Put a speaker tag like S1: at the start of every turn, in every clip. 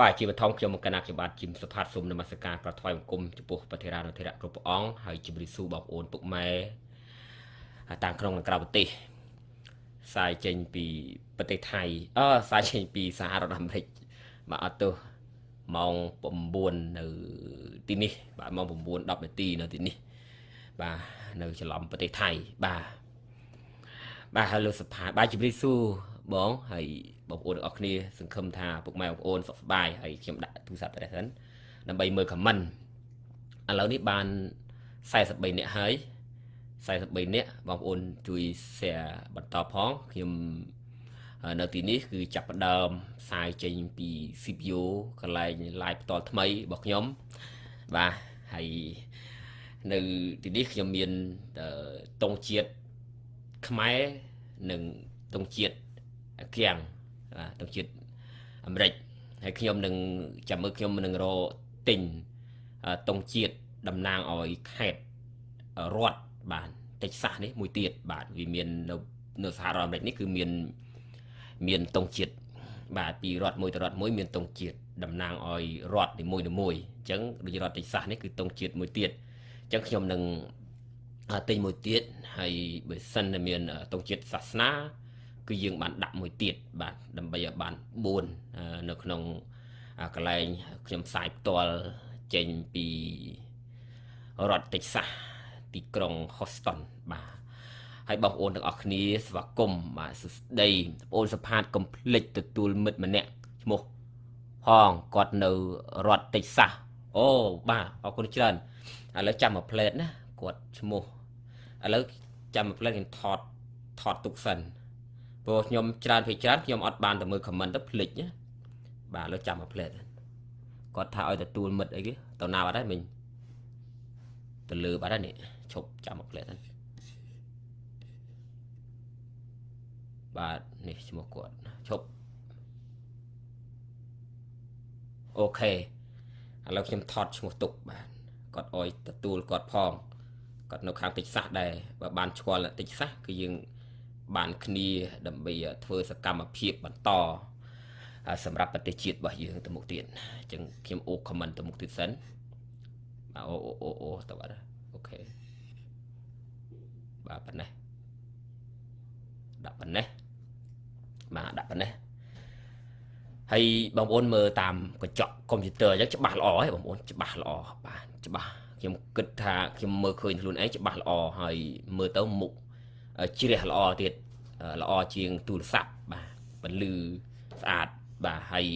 S1: បាទជាបឋមខ្ញុំមកកណាខ្ញុំបាទជីមសុផាតសូមនមស្ការប្រថ្វាយបង្គំចំពោះប្រធារានុធិរៈគ្រប់ព្រះអង្គហើយជម្រាបសួរបងប្អូនពុកម៉ែតាមក្នុងនិងក្រៅប្រទេសផ្សាយចេញពីប្រទេសថៃអឺផ្សាយចេញពីសហរដ្ឋអាមេរិកបាទអត់ទោះម៉ោង9នៅទីនេះ បាទម៉ោង9 10នាទីនៅទីនេះ បាទនៅច្រឡំប្រទេសថៃបាទបាទហើយលោកសុផាតបាទជម្រាបសួរ បងហើយបងប្អូនទាំងអស់គ្នា សង្ឃឹមថាពុកម៉ែបងប្អូនសុខសប្បាយហើយខ្ញុំដាក់ទូរស័ព្ទទៅសិនដើម្បីមើលខមមិនឥឡូវនេះបាន43នាក់ហើយ43នាក់បងប្អូនជួយ share បន្តផងខ្ញុំនៅទីនេះគឺចាប់ផ្ដើមផ្សាយចេញពី CPU កន្លែង live ផ្ទាល់ថ្មីរបស់ខ្ញុំបាទហើយនៅទីនេះខ្ញុំមានតងជាតិខ្មែរនិងតងជាតិ គៀងទឹកជាតិអាមេរិកហើយខ្ញុំនឹងចាំមើលខ្ញុំនឹងរទិញតុងជាតិតំណាងឲ្យខេត្តរដ្ឋបាទតិចសាសនេះមួយទៀតបាទវាមាននៅនៅសហរដ្ឋអាមេរិកនេះគឺមានមានតុងជាតិបាទពីរដ្ឋមួយទៅរដ្ឋមួយមានតុងជាតិតំណាងឲ្យរដ្ឋនីមួយនីមួយអញ្ចឹងដូចរដ្ឋតិចសាសនេះគឺតុងជាតិមួយទៀតអញ្ចឹងខ្ញុំនឹងទិញមួយទៀតហើយបើសិនតែមានតុងជាតិសាសនា គឺយើងបានដាក់មួយទៀតបាទដើម្បីឲ្យបាន4នៅក្នុងកន្លែងខ្ញុំផ្សាយផ្ទាល់ចេញពីរដ្ឋតិចសាសទីក្រុង Houston បាទហើយបងប្អូនទាំងអស់គ្នាស្វាគមន៍បាទសួស្ដីបងប្អូនសផាតកុំភ្លេចទទួលមិត្តម្នាក់ឈ្មោះហងគាត់នៅរដ្ឋតិចសាសអូបាទអរគុណច្រើនឥឡូវចាំមួយផ្លេតណាគាត់ឈ្មោះឥឡូវចាំមួយផ្លេតខ្ញុំថតថតទុកសិន ព្រោះខ្ញុំច្រើនពេកច្រើនខ្ញុំអត់បានទៅមើល comment ទៅភ្លេចណាបាទលើចាំមកផ្លេតគាត់ថាឲ្យទទួលមិត្តអីគេទៅណាបាត់ហើយមិញទៅលើបាត់ហើយនេះឈប់ចាំមកផ្លេតហ្នឹងបាទនេះឈ្មោះគាត់ឈប់អូខេឥឡូវខ្ញុំថតឈ្មោះទុកបាទគាត់អោយទទួលគាត់ផងគាត់នៅខាងតិចសាសដែរបើបានឆ្គាល់តិចសាសគឺយើង បានគ្នាដើម្បីធ្វើសកម្មភាពបន្តសម្រាប់ប្រទេសជាតិរបស់យើងទៅមុខទៀតអញ្ចឹងខ្ញុំអូខមមិនទៅមុខទៀតសិនបាទអូអូអូទៅអត់អូខេបាទប៉ុណ្ណេះដាក់ប៉ុណ្ណេះបាទដាក់ប៉ុណ្ណេះហើយបងប្អូនមើលតាមកញ្ចក់កុំព្យូទ័រអញ្ចឹងច្បាស់ល្អហើយបងប្អូនច្បាស់ល្អបាទច្បាស់ខ្ញុំគិតថាខ្ញុំមើលឃើញខ្លួនឯងច្បាស់ល្អហើយមើលទៅមុខ ជ្រះល្អទៀតល្អជាងទូរស័ព្ទបាទបន្លឺស្អាតបាទហើយ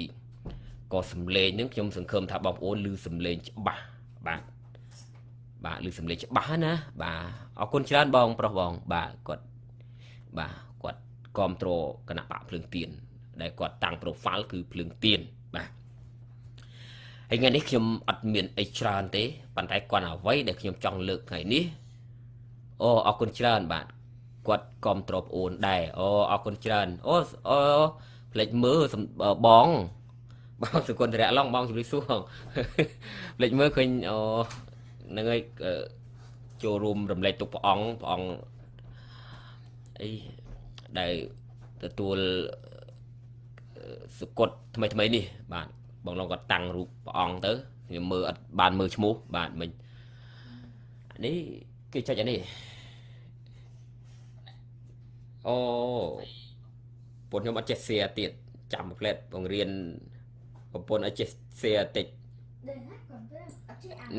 S1: ក៏សំឡេងនឹងខ្ញុំសង្ឃឹមថាបងប្អូនឮសំឡេងច្បាស់បាទបាទឮសំឡេងច្បាស់ណា បាទអរគុណច្រើនបង ប្រុសបង បាទគាត់បាទគាត់គ្រប់គ្រងគណៈបកភ្លើងទៀនដែលគាត់តាំង profile គឺភ្លើងទៀនបាទហើយថ្ងៃនេះខ្ញុំអត់មានអីច្រើនទេប៉ុន្តែគាត់អ្វីដែលខ្ញុំចង់លើកថ្ងៃនេះអូអរគុណច្រើនបាទ គាត់គ្រប់ត្រប្អូនដែរអូអរគុណច្រើនអូអូផ្លេចមើលបងបងសុគន្ធរៈឡងបងជម្រាបសួរផ្លេចមើលឃើញអូហ្នឹងហើយចូលរួមរំលែកទុកព្រះអង្គព្រះអង្គអីដែលទទួលសុគតថ្មីថ្មីនេះ បាទបងឡងគាត់តាំងរូបព្រះអង្គទៅខ្ញុំមើលអត់បានមើលឈ្មោះបាទមិញនេះគេចុចអានេះ អូពុនខ្ញុំអត់ចេះ share ទៀតចាំផ្លែតបង្រៀនប្រពន្ធឲ្យចេះ share តិច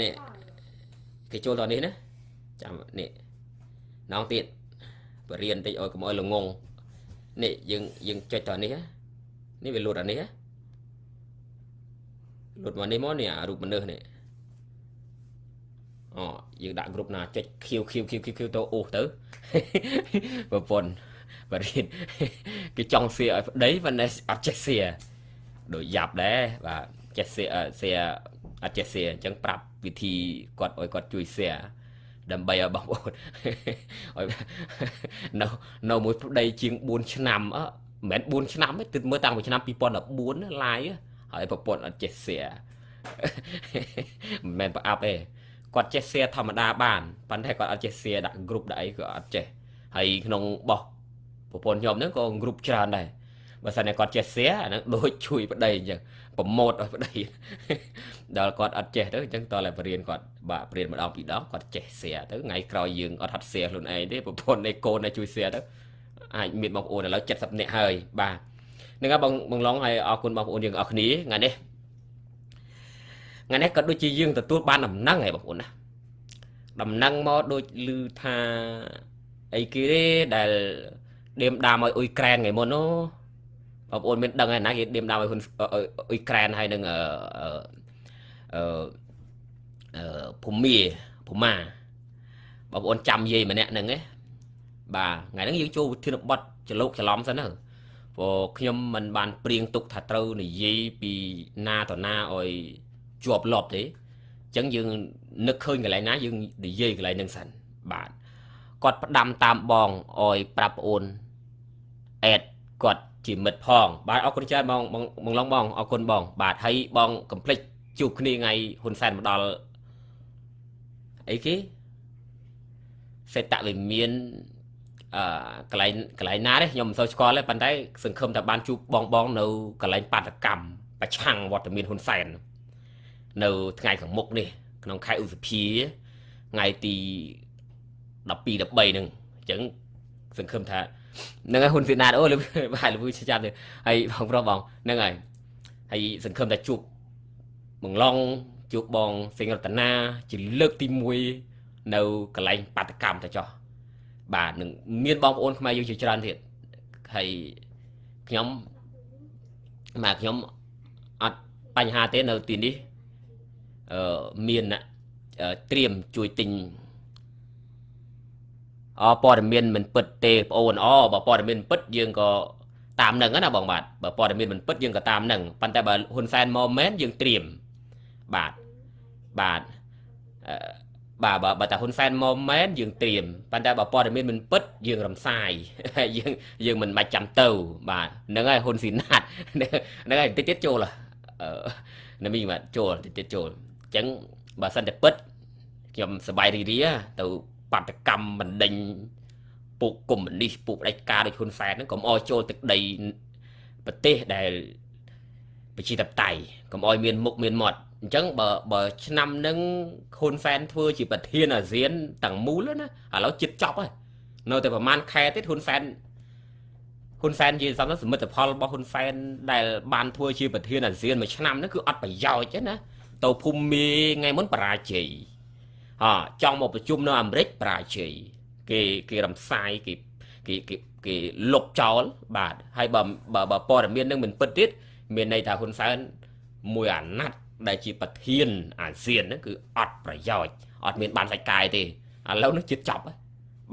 S1: នេះគេចូលដល់នេះណាចាំនេះណងទៀតបរៀនតិចឲ្យកុំឲ្យល្ងងនេះយើងយើងចុចដល់នេះនេះវាលូតអានេះលូតមកនេះមកនេះអារូបមនុស្សនេះអូយើងដាក់ក្រុមណាចុចខៀវខៀវខៀវខៀវទៅអូសទៅប្រពន្ធ បរិញ្ញាគេចង់សៀឲ្យប្តីប៉ុន្តែអត់ចេះសៀដូចយ៉ាប់ដែរបាទចេះសៀសៀអត់ចេះសៀអញ្ចឹងប្រាប់វិធីគាត់ឲ្យគាត់ជួយសៀដើម្បីឲ្យបងប្អូនឲ្យនៅនៅមួយប្តីជាង4ឆ្នាំអមិនមែន4ឆ្នាំទេទិតមើលតាំងពីឆ្នាំ2014ឡាយហើយប្រពន្ធអត់ចេះសៀមិនមែនប្រអាប់ទេគាត់ចេះសៀធម្មតាបានប៉ុន្តែគាត់អត់ចេះសៀដាក់ group ដាក់អីក៏អត់ចេះហើយក្នុងបោះ ប្រពន្ធខ្ញុំហ្នឹងក៏ group ច្រើនដែរបើសិនតែគាត់ចេះ share អាហ្នឹងដូចជួយប្តីអញ្ចឹងប្រម៉ូតឲ្យប្តីដល់គាត់អត់ចេះទៅអញ្ចឹងតើតែបរៀនគាត់បាទបរៀនម្ដងពីរដងគាត់ចេះ share ទៅថ្ងៃក្រោយយើងអត់ហាត់ share ខ្លួនឯងទេប្រពន្ធនៃកូនឲ្យជួយ share ទៅអាចមានបងប្អូនឥឡូវ70នាក់ហើយបាទហ្នឹងហើយបងបងឡងហើយអរគុណបងប្អូនយើងអរគ្នាថ្ងៃនេះថ្ងៃនេះក៏ដូចជាយើងទទួលបានដំណឹងហើយបងប្អូនណាដំណឹងមកដូចឮថាអីគេទេដែល ដេមដាមឲ្យអ៊ុយក្រែនថ្ងៃមុននោះបងប្អូនមានដឹងហើយណាគេដេមដាមឲ្យហ៊ុនអ៊ុយក្រែនហើយនឹងអឺអឺអឺភូមាភូមាបងប្អូនចាំយាយម្នាក់ហ្នឹងឯងបាទថ្ងៃហ្នឹងយើងចូលវិធានបတ်ចលោកច្រឡំសិនទៅព្រោះខ្ញុំមិនបានព្រៀងទុកថាត្រូវនិយាយពីណាតណាឲ្យជាប់លាប់ទេអញ្ចឹងយើងនឹកឃើញកន្លែងណាយើងនិយាយកន្លែងហ្នឹងសិនបាទគាត់ផ្ដាំតាមបងអោយប្រាប់ប្អូន អេតគាត់ជាមិត្តផង បាទអរគុណច្រើនបងបងឡងបងអរគុណបង បាទហើយបងកំភ្លេចជួបគ្នាថ្ងៃហ៊ុនសែនមកដល់អីគេសេតវិមានអឺកន្លែងកន្លែងណាទេខ្ញុំមិនសូវស្គាល់ទេប៉ុន្តែសង្ឃឹមថាបានជួបបងបងនៅកន្លែងបាតកម្មប្រឆាំងវត្តមានហ៊ុនសែននៅថ្ងៃខាងមុខនេះ ក្នុងខែឧសភាថ្ងៃទី12 13ហ្នឹងអញ្ចឹងសង្ឃឹមថា ហ្នឹងហើយហ៊ុនសៀណាតអូលបាទលួយចាំទៅហើយបងប្រុសបងហ្នឹងហើយហើយសង្ឃឹមថាជួបបងឡងជួបបងសិង្ហរតនាជាលើកទី1នៅកន្លែងបាតកម្មទៅចោះបាទនឹងមានបងប្អូនខ្មែរយើងជាច្រើនទៀតហើយខ្ញុំបាទខ្ញុំអត់បញ្ហាទេនៅទីនេះអឺមានត្រៀមជួយទិញអ ព័ត៌មានមិនពិតទេបងអូនអបើព័ត៌មានពិតយើងក៏តាមនឹងណាបងបាទបើព័ត៌មានមិនពិតយើងក៏តាមនឹងប៉ុន្តែបើហ៊ុនសែនមកមែនយើងត្រៀមបាទបាទអឺបាទបើបើតាហ៊ុនសែនមកមែនយើងត្រៀមប៉ុន្តែបើព័ត៌មានមិនពិតយើងរំសាយយើងយើងមិនបាច់ចាំទៅ បាទហ្នឹងហើយហ៊ុនស៊ីណាតហ្នឹងហើយតិចទៀតចូលអឺណាមីបាទចូលតិចទៀតចូលអញ្ចឹងបើសិនតែពិតខ្ញុំសប្បាយរីរាទៅ បាតកម្មបណ្ដេញពួកកុម្មុយនីសពួកផ្ដាច់ការដូចហ៊ុនសែនហ្នឹងកុំអោយចូលទឹកដីប្រទេសដែលប្រជាធិបតេយ្យកុំអោយមានមុខមានមាត់អញ្ចឹងបើបើឆ្នាំនឹងហ៊ុនសែនធ្វើជាប្រធានអាស៊ានទាំងមូលណាឥឡូវចិត្តចប់ហើយនៅតែប្រហែលខែទៀតហ៊ុនសែនហ៊ុនសែនជាសំសមិទ្ធផលរបស់ហ៊ុនសែនដែលបានធ្វើជាប្រធានអាស៊ានមួយឆ្នាំហ្នឹងគឺអត់ប្រយោជន៍ទេណាទៅភូមិមេថ្ងៃមុនបរាជ័យ អចង់មកប្រជុំនៅអាមេរិកបរាជ័យគេគេរំសាយគេគេគេគេលុបចោលបាទហើយបើបើព័ត៌មាននឹងមិនពិតទៀតមានន័យថាហ៊ុនសែនមួយអាណត្តិដែលជាប្រធានអាស៊ានហ្នឹងគឺអត់ប្រយោជន៍អត់មានបានសាច់កាយទេឥឡូវនេះជិតចប់ហើយ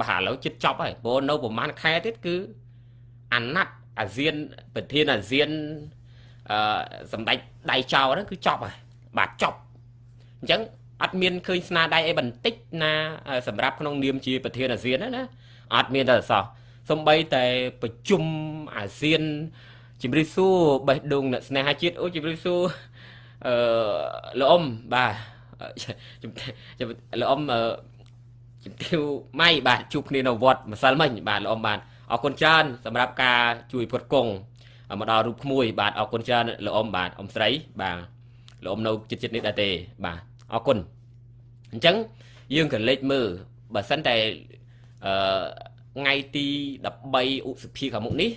S1: បាទឥឡូវជិតចប់ហើយព្រោះនៅប្រហែលខែទៀតគឺអាណត្តិអាស៊ានប្រធានអាស៊ានអឺសម្ដេចដៃចោលហ្នឹងគឺចប់ហើយបាទចប់អញ្ចឹង អត់មានឃើញស្នាដៃអីបន្តិចណាសម្រាប់ក្នុងនាមជាប្រធានអាស៊ានណាអត់មានតែសោះសំបីតែប្រជុំអាស៊ានជំរាបសួរបេះដូងអ្នកស្នេហាជាតិអូជំរាបសួរអឺលោកអ៊ំបាទជំលោកអ៊ំជំទាវម៉ៃបាទជួបគ្នានៅវត្តម្សិលមិញបាទលោកអ៊ំបាទអរគុណច្រើនសម្រាប់ការជួយផ្គត់ផ្គង់មកដល់រូបក្មួយ បាទអរគុណច្រើនលោកអ៊ំបាទអ៊ំស្រីបាទលោកអ៊ំនៅចិត្តចិត្តនេះដែរទេបាទ អរគុណអញ្ចឹងយើងក៏លេចមើលបើសិនតែអឺថ្ងៃទី13ឧសភាខាងមុខនេះ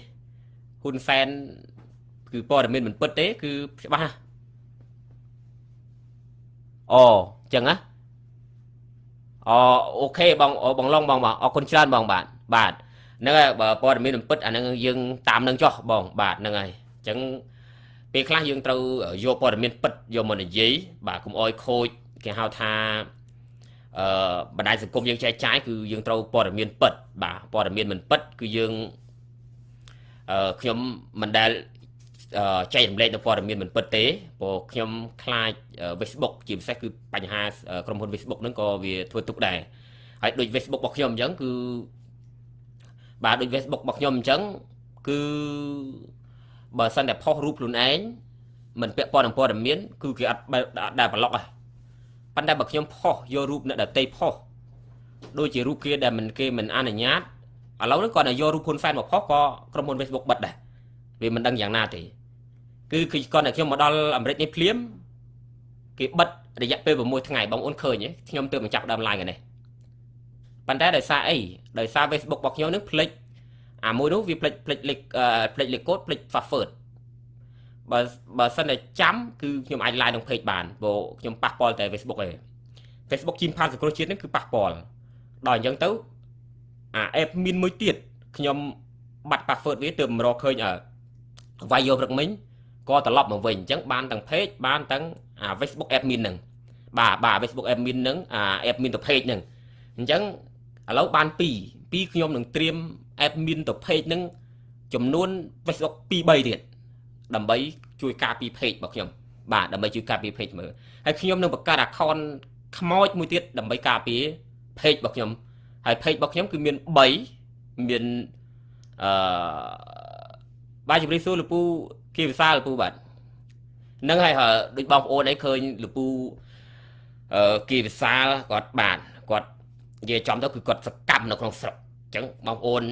S1: ហ៊ុនសែនគឺព័ត៌មានមិនពិតទេ គឺច្បាស់អូអញ្ចឹងណាអូអូខេបងបងឡងបងបងអរគុណច្រើនបងបាទបាទហ្នឹងហើយបើព័ត៌មានមិនពិតអាហ្នឹងយើងតាមនឹងចោះបងបាទហ្នឹងហើយអញ្ចឹង ពេលខ្លះយើងត្រូវយកព័ត៌មានពិតយកមកនិយាយបាទកុំអោយខូចគេហៅថាអឺបណ្ដាញសង្គមយើងចែកចាយគឺយើងត្រូវព័ត៌មានពិតបាទព័ត៌មានមិនពិតគឺយើងអឺខ្ញុំមិនដែលចែករំលែកនៅព័ត៌មានមិនពិតទេព្រោះខ្ញុំខ្លាច Facebook ជាពិសេសគឺបញ្ហាក្រុមហ៊ុន Facebook ហ្នឹងក៏វាធ្វើទុកដែរហើយដូច Facebook របស់ខ្ញុំអញ្ចឹងគឺបាទដូច Facebook របស់ខ្ញុំអញ្ចឹងគឺ បើសិនតែផុសរូបខ្លួនឯងមិនពាក់ព័ន្ធនឹងព័ត៌មានគឺគេអត់ដែលប្លុកហ៎ប៉ុន្តែបើខ្ញុំផុសយករូបអ្នកដតីផុសដូចជារូបគេដែលមិនគេមិនអនុញ្ញាតឥឡូវនេះគាត់តែយករូបហ៊ុនសែនមកផុសក៏ក្រុមហ៊ុន Facebook បិទដែរវាមិនដឹងយ៉ាងណាទេគឺគឺគាត់តែខ្ញុំមកដល់អាមេរិកនេះភ្លាមគេបិទរយៈពេល6ថ្ងៃបងអូនឃើញទេខ្ញុំទើបបញ្ចប់ដើម live នេះប៉ុន្តែដោយសារអីដោយសារ Facebook របស់ខ្ញុំនឹងផ្លិច អាមួយនោះវាផ្លិចផ្លិចលេខផ្លិចលេខកូដផ្លិច password បើបើសិនតែចាំគឺខ្ញុំអាច live ក្នុង page បានព្រោះខ្ញុំប៉ះពាល់តែ Facebook ឯង Facebook ជីមផានសង្គ្រោះជាតិនេះគឺប៉ះពាល់ដល់អញ្ចឹងទៅអា app មានមួយទៀតខ្ញុំបាត់ password វាទើបមករកឃើញអឺវាយយកព្រឹកមិញក៏ត្រឡប់មកវិញអញ្ចឹងបានទាំង page បានទាំងអា Facebook admin ហ្នឹងបាទបាទ Facebook admin ហ្នឹងអា admin ទៅ page ហ្នឹងអញ្ចឹងឥឡូវបាន2 2ខ្ញុំនឹងត្រៀម admin ទៅ page ហ្នឹងចំនួន Facebook 2 3ទៀតដើម្បីជួយការពារ page របស់ខ្ញុំបាទដើម្បីជួយការពារ page មើលហើយខ្ញុំនឹងបង្កើត account ខ្មោចមួយទៀតដើម្បីការពារ page របស់ខ្ញុំហើយ page របស់ខ្ញុំគឺមាន3មានអឺបាទជម្រាបសួរលោកពូគីវិសាលលោកពូបាទនឹងហើយដូចបងប្អូនអីឃើញលោកពូអឺគីវិសាលគាត់បាទគាត់ និយាយចំទៅគឺគាត់សកម្មនៅក្នុងស្រុកអញ្ចឹងបងប្អូន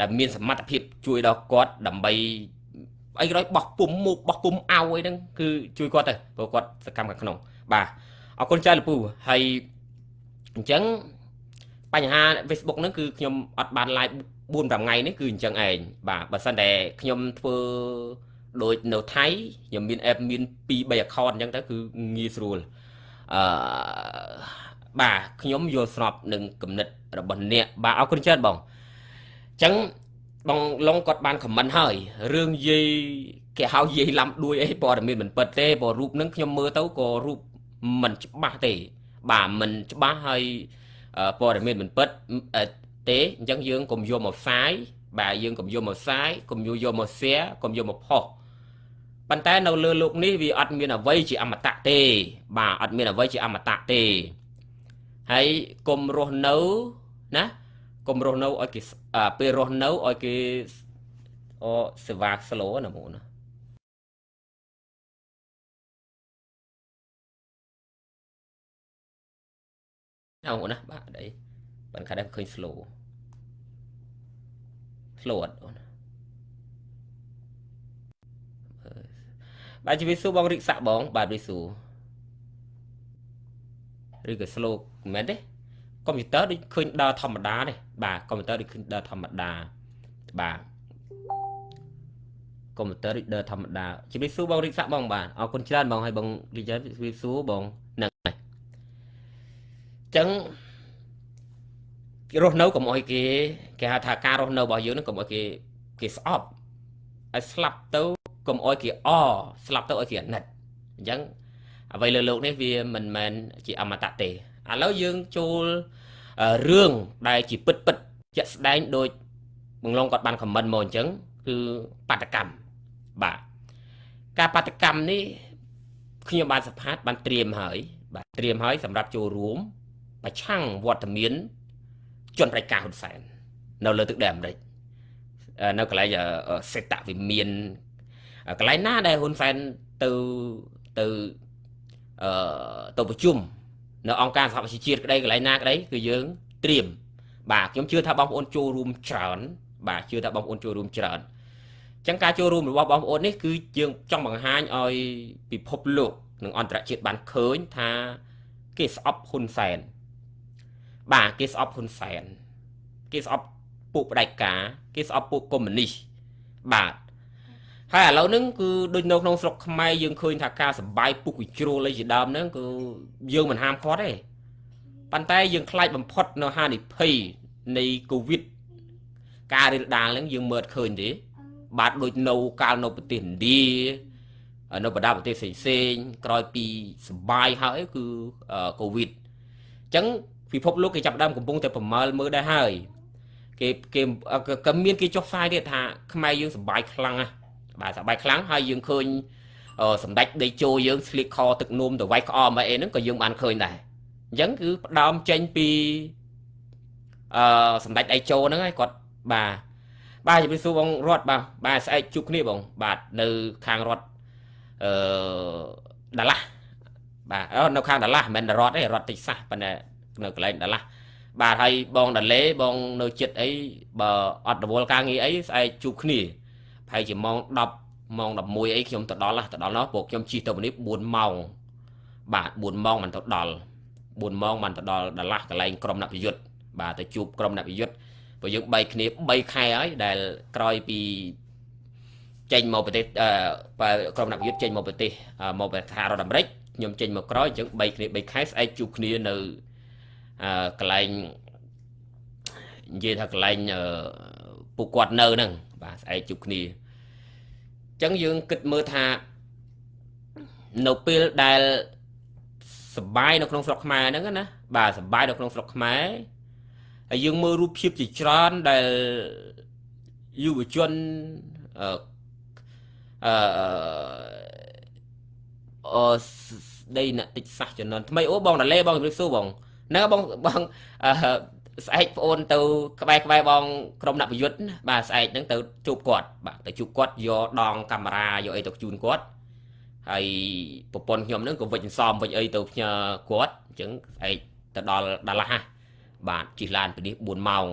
S1: ដែលមានសមត្ថភាពជួយដល់គាត់ដើម្បីអីក្រោយបោះពុំមុខបោះពុំអោអីហ្នឹងគឺជួយគាត់ទៅព្រោះគាត់សកម្មខាងក្នុង បាទអរគុណចាស់លពូហើយអញ្ចឹងបញ្ហា Facebook ហ្នឹងគឺខ្ញុំអត់បាន live 4 5ថ្ងៃនេះគឺអញ្ចឹងឯងបាទបើសិនតែខ្ញុំធ្វើដូចនៅថៃខ្ញុំមាន app មាន2 3 account អញ្ចឹងទៅគឺងាយស្រួលអឺ បាទខ្ញុំយល់ស្របនឹងគំនិតរបស់អ្នកបាទអរគុណច្រើនបងអញ្ចឹងបងឡុងគាត់បានខមមិនហើយរឿងយាយគេហៅយាយឡាំដួយអីព័ត៌មានមិនពិតទេព្រោះរូបហ្នឹងខ្ញុំមើលទៅក៏រូបមិនច្បាស់ទេ បាទមិនច្បាស់ហើយព័ត៌មានមិនពិតទេអញ្ចឹងយើងកុំយកមកផ្សាយបាទយើងកុំយកមកផ្សាយកុំយកមក share កុំយកមកផុសប៉ុន្តែនៅលើលោកនេះវាអត់មានអ្វីជាអមតៈទេ បាទអត់មានអ្វីជាអមតៈទេ ហើយកុំរស់នៅណាកុំរស់នៅឲ្យគេពេលរស់នៅឲ្យគេអូសេវា slow ណាមកណាអោណាបាទអីបានខាត់ឃើញ slow slow អត់អូនបាទជំរាបសួរបងរិកសាក់បង បាទរិកសួរឬក៏ slow មិនមែនទេកុំព្យូទ័រដូចឃើញដើរធម្មតាទេបាទកុំព្យូទ័រដូចឃើញដើរធម្មតាបាទកុំព្យូទ័រដូចដើរធម្មតាជំរាបសួរបងរិទ្ធស័កបងបាទអរគុណច្រើនបងហើយបងរិទ្ធជំរាបសួរបងហ្នឹងហើយចឹងរស់នៅកុំអោយគេគេហៅថាការរស់នៅរបស់យើងនឹងកុំអោយគេគេស្អប់ឲ្យស្លាប់ទៅកុំអោយគេអស្លាប់ទៅអោយគេអាណិតអញ្ចឹងអ្វីលើលោកនេះវាមិនមែនជាអមតៈទេ ឥឡូវយើងចូលរឿងដែលជាពិតពិតជាក់ស្ដែងដូចបងឡងគាត់បានខមមិនមកអញ្ចឹងគឺបាតកម្មបាទការបដកម្មនេះខ្ញុំបានសភាតបានត្រៀមហើយ បាទត្រៀមហើយសម្រាប់ចូលរួម ប្រឆាំងវត្តមានជនប្រជាការហ៊ុនសែននៅលើទឹកដីអាមេរិកនៅកន្លែងសេតវិមានកន្លែងណាដែលហ៊ុនសែនទៅទៅអឺទៅប្រជុំ នៅអង្គការសហប្រជាជាតិក្តីកន្លែងណាក្តីគឺយើងត្រៀមបាទខ្ញុំជឿថាបងប្អូនចូលរួមច្រើនបាទជឿថាបងប្អូនចូលរួមច្រើនចឹងការចូលរួមរបស់បងប្អូននេះគឺយើងចង់បង្ហាញឲ្យពិភពលោកនិងអន្តរជាតិបានឃើញថាគេស្អប់ហ៊ុនសែនបាទគេស្អប់ហ៊ុនសែនគេស្អប់ពួកផ្ដាច់ការគេស្អប់ពួកកុម្មុយនីសបាទ ហើយឥឡូវហ្នឹងគឺដូចនៅក្នុងស្រុកខ្មែរយើងឃើញថាការសបាយពុកវិជ្រុលអីជាដើមហ្នឹងគឺយើងមិនហាមឃាត់ទេប៉ុន្តែយើងខ្លាចបំផុតនៅហានិភ័យនៃកូវីដការរាលដាលហ្នឹងយើងមើលឃើញទេបាទដូចនៅកាលនៅប្រទេសឥណ្ឌានៅបណ្ដាប្រទេសផ្សេងៗក្រោយពីសបាយហើយគឺកូវីដអញ្ចឹងពិភពលោកគេចាប់ដើមកំពុងតែប្រមើលមើលដែរហើយគេគេក៏មានគេចុះផ្សាយទៀតថាខ្មែរយើងសបាយខ្លាំងណាស់ បាទសបាយខ្លាំងហើយយើងឃើញសម្ដេចដីជោយើងស្លៀកខទឹកនោមទៅវាយក្អមអីហ្នឹងក៏យើងបានឃើញដែរអញ្ចឹងគឺផ្ដើមចេញពីអឺសម្ដេចដីជោហ្នឹងហើយគាត់បាទបាទជម្រាបសួរបងរត់បាទបាទស្អែកជួបគ្នាបង បាទនៅខាងរត់អឺដាឡាស់បាទនៅខាងដាឡាស់មិនមែនរត់ទេរត់តិចសាសប៉ុន្តែនៅកន្លែងដាឡាស់បាទហើយបងដាលេបងនៅចិត្តអីបើអត់រវល់ការងារអីស្អែកជួបគ្នា ប្រហែលជាម៉ោង10ម៉ោង11អីខ្ញុំទៅដល់ទៅដល់នោះពួកខ្ញុំជិះទៅនេះ4ម៉ោងបាទ4ម៉ោងមិនទៅដល់4ម៉ោងបានទៅដល់ដាឡាស់កន្លែងក្រុមអ្នកប្រយុទ្ធបាទទៅជួបក្រុមអ្នកប្រយុទ្ធព្រោះយើង3គ្នា3ខែហើយដែលក្រោយពីចេញមកប្រទេសក្រុមអ្នកប្រយុទ្ធចេញមកប្រទេសមកប្រទេសរដ្ឋអាមេរិកខ្ញុំចេញមកក្រោយអញ្ចឹង3គ្នា3ខែស្អែកជួបគ្នានៅកន្លែងនិយាយថាកន្លែងពួកគាត់នៅហ្នឹងបាទស្អែកជួបគ្នាអញ្ចឹងយើងគិតមើលថានៅពេលដែលសបាយនៅក្នុងស្រុកខ្មែរហ្នឹងណាបាទសបាយនៅក្នុងស្រុកខ្មែរហើយយើងមើលរូបភាពជាច្រើនដែលយុវជនអឺអឺអស្ដីអ្នកតិចសាសចំណន់ថ្មីអូបងតាលេបងជម្រាបសួរបងហ្នឹងបងបងអឺ ស្អែកប្អូនទៅក្បែរក្បែរបងក្រុមអ្នកប្រយុទ្ធបាទស្អែកហ្នឹងទៅជួបគាត់បាទទៅជួបគាត់យកដងកាមេរ៉ាយកអីទៅជូនគាត់ហើយប្រពន្ធខ្ញុំហ្នឹងក៏វិច្ចសំវិច្ចអីទៅផ្ញើគាត់អញ្ចឹងស្អែកទៅដល់ដាឡាស់បាទជិះឡានពីនេះ4ម៉ោង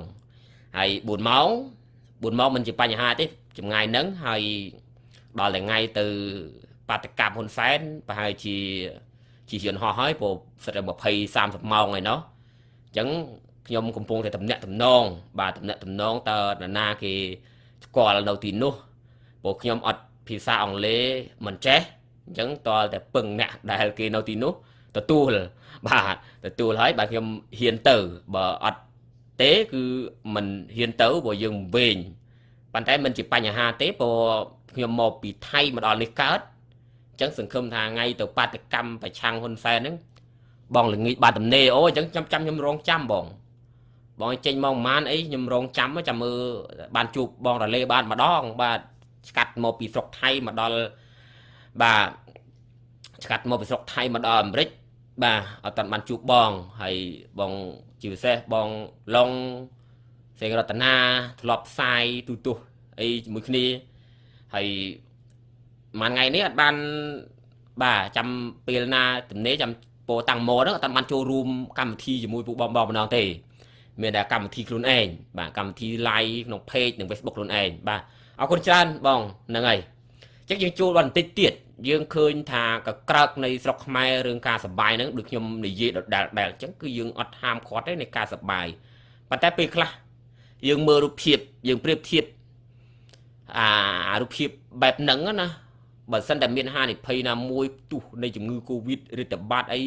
S1: ហើយ4ម៉ោង4ម៉ោងមិនជាបញ្ហាទេចម្ងាយហ្នឹងហើយដល់តែថ្ងៃទៅបាតកម្មហ៊ុនសែនប្រហែលជាជាយន្តហោះហើយព្រោះសិតតែ20 30ម៉ោងឯណោះអញ្ចឹង ខ្ញុំកំពុងតែតំណាក់តំណងបាទតំណាក់តំណងតើនរណាគេស្គាល់នៅទីនោះព្រោះខ្ញុំអត់ភាសាអង់គ្លេសមិនចេះអញ្ចឹងតើតែពឹងអ្នកដែលគេនៅទីនោះទទួលបាទទទួលហើយបាទខ្ញុំហ៊ានទៅបើអត់ទេគឺមិនហ៊ានទៅព្រោះយើងវែងប៉ុន្តែមិនជាបញ្ហាទេព្រោះខ្ញុំមកពីថៃមកដល់នេះកើតអញ្ចឹងសង្ឃឹមថាថ្ងៃទៅបាតកម្មប្រឆាំងហ៊ុនសែនហ្នឹងបងល្ងាចបាទតំណេអូអញ្ចឹងខ្ញុំចាំខ្ញុំរងចាំបង បងចេញមកប្រហែលអីខ្ញុំរងចាំចាំមើលបានជួបបងរលេបានម្ដង បាទស្កាត់មកពីស្រុកថៃមកដល់បាទស្កាត់មកពីស្រុកថៃមកដល់អាមេរិកបាទអត់តាន់បានជួបបងហើយបងជាពិសេសបងឡុងសេងរតនាធ្លាប់ផ្សាយទូទស្សន៍អីជាមួយគ្នាហើយមួយថ្ងៃនេះអត់បានបាទចាំពេលណាទំនេរចាំពោតាំងម៉ហ្នឹងអត់បានចូលរួមកម្មវិធីជាមួយពួកបងបងម្ដងទេ មានតែកម្មវិធីខ្លួនឯងបាទកម្មវិធី live ក្នុង page និង Facebook ខ្លួនឯងបាទអរគុណច្រើនបងហ្នឹងហើយអញ្ចឹងយើងចូលបន្តិចទៀតយើងឃើញថាកក្រើកនៃស្រុកខ្មែររឿងការសបាយហ្នឹងដូចខ្ញុំនិយាយដដែលដែលអញ្ចឹងគឺយើងអត់ហាមឃាត់ទេនៃការសបាយប៉ុន្តែពេលខ្លះយើងមើលរូបភាពយើងប្រៀបធៀបអារូបភាពបែបហ្នឹងណាបើសិនតែមានហានិភ័យណាមួយទុះនៃជំងឺ Covid ឬតបាត់អី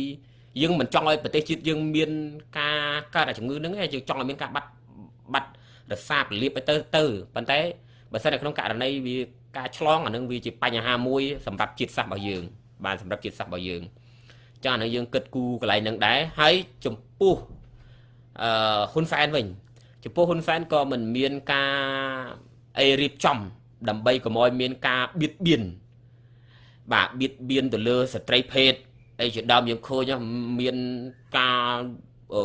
S1: យើងមិនចង់ឲ្យប្រទេសជាតិយើងមានការកើតអាជំងឺហ្នឹងទេយើងចង់ឲ្យមានការបាត់បាត់រសាពលៀបទៅទៅប៉ុន្តែបើសិនតែក្នុងករណីវាការឆ្លងអានឹងវាជាបញ្ហាមួយសម្រាប់ជាតិសាសន៍របស់យើង បានសម្រាប់ជាតិសាសន៍របស់យើងចាអានឹងយើងគិតគូកន្លែងហ្នឹងដែរហើយចំពោះអឺហ៊ុនសែនវិញចំពោះហ៊ុនសែនក៏មិនមានការអីរៀបចំ ដើម្បីកុំឲ្យមានការបៀតបៀនបាទបៀតបៀនទៅលើស្ត្រីភេទ អីជាដើមយើងឃើញមានការអឺ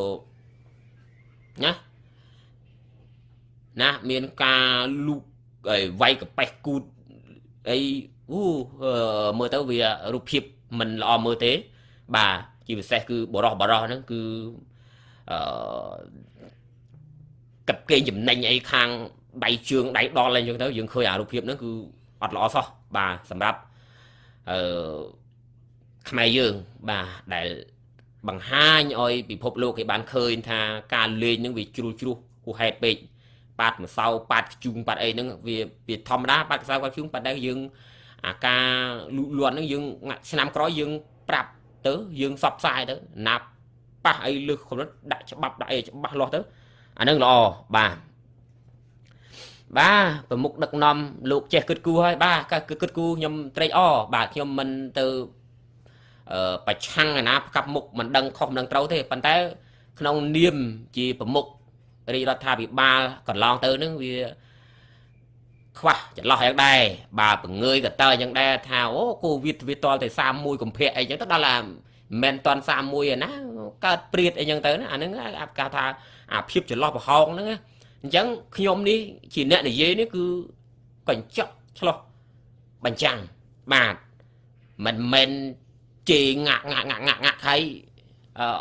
S1: ណាណាមានការលូកអីវាយកប៉េះគូតអីអូមើលទៅវារូបភាពមិនល្អមើលទេ បាទជាពិសេសគឺបរោះបរោះហ្នឹងគឺអឺកាប់គេងចំណេញអីខាងដៃជើងដៃដល់អីចឹងទៅយើងឃើញអារូបភាពហ្នឹងគឺអត់ល្អសោះបាទសម្រាប់អឺ ខ្មែរយើងបាទដែលបង្ហាញឲ្យពិភពលោកគេបានឃើញថាការលេងនឹងវាជ្រុលជ្រុះហួសហេតុពេកប៉ាត់ម្សៅប៉ាត់ខ្ជុងប៉ាត់អីហ្នឹងវាវាធម្មតាប៉ាត់ខ្សៅប៉ាត់ខ្ជុងប៉ាត់ដែរយើងអាការលូតលាស់ហ្នឹងយើងឆ្នាំក្រោយយើងប្រាប់ទៅយើងសបផ្សាយទៅណាប់ប៉ះអីលើសកម្រិតដាក់ច្បាប់ដាក់អីច្បាស់លាស់ទៅអាហ្នឹងល្អបាទបាទប្រមុខដឹកនាំលោកចេះគិតគូរហើយបាទគិតគិតគូរខ្ញុំត្រេកអរបាទខ្ញុំមិនទៅ ប្រឆាំងអាណាផ្កាប់មុខមិនដឹងខុសមិនដឹងត្រូវទេប៉ុន្តែ ក្នុងនាមជាប្រមុខរាជរដ្ឋាភិបាលកន្លងទៅនឹងវាខ្វះចន្លោះយ៉ាងដែរបើពងើយកតើយ៉ាងដែរថាអូកូវីដវាតលតែ31កុម្ភៈអីចឹងទៅដល់ឡាមិនតន់31ឯណាកើតព្រាតអីចឹងទៅណាអាហ្នឹងគេថាអាភាពចន្លោះប្រហោងហ្នឹងអញ្ចឹងខ្ញុំនេះជាអ្នកនិយាយនេះគឺកញ្ចក់ឆ្លោះបញ្ចាំងបាទមិនមែន ជេរងាក់ងាក់ងាក់ងាក់ងាក់ហើយ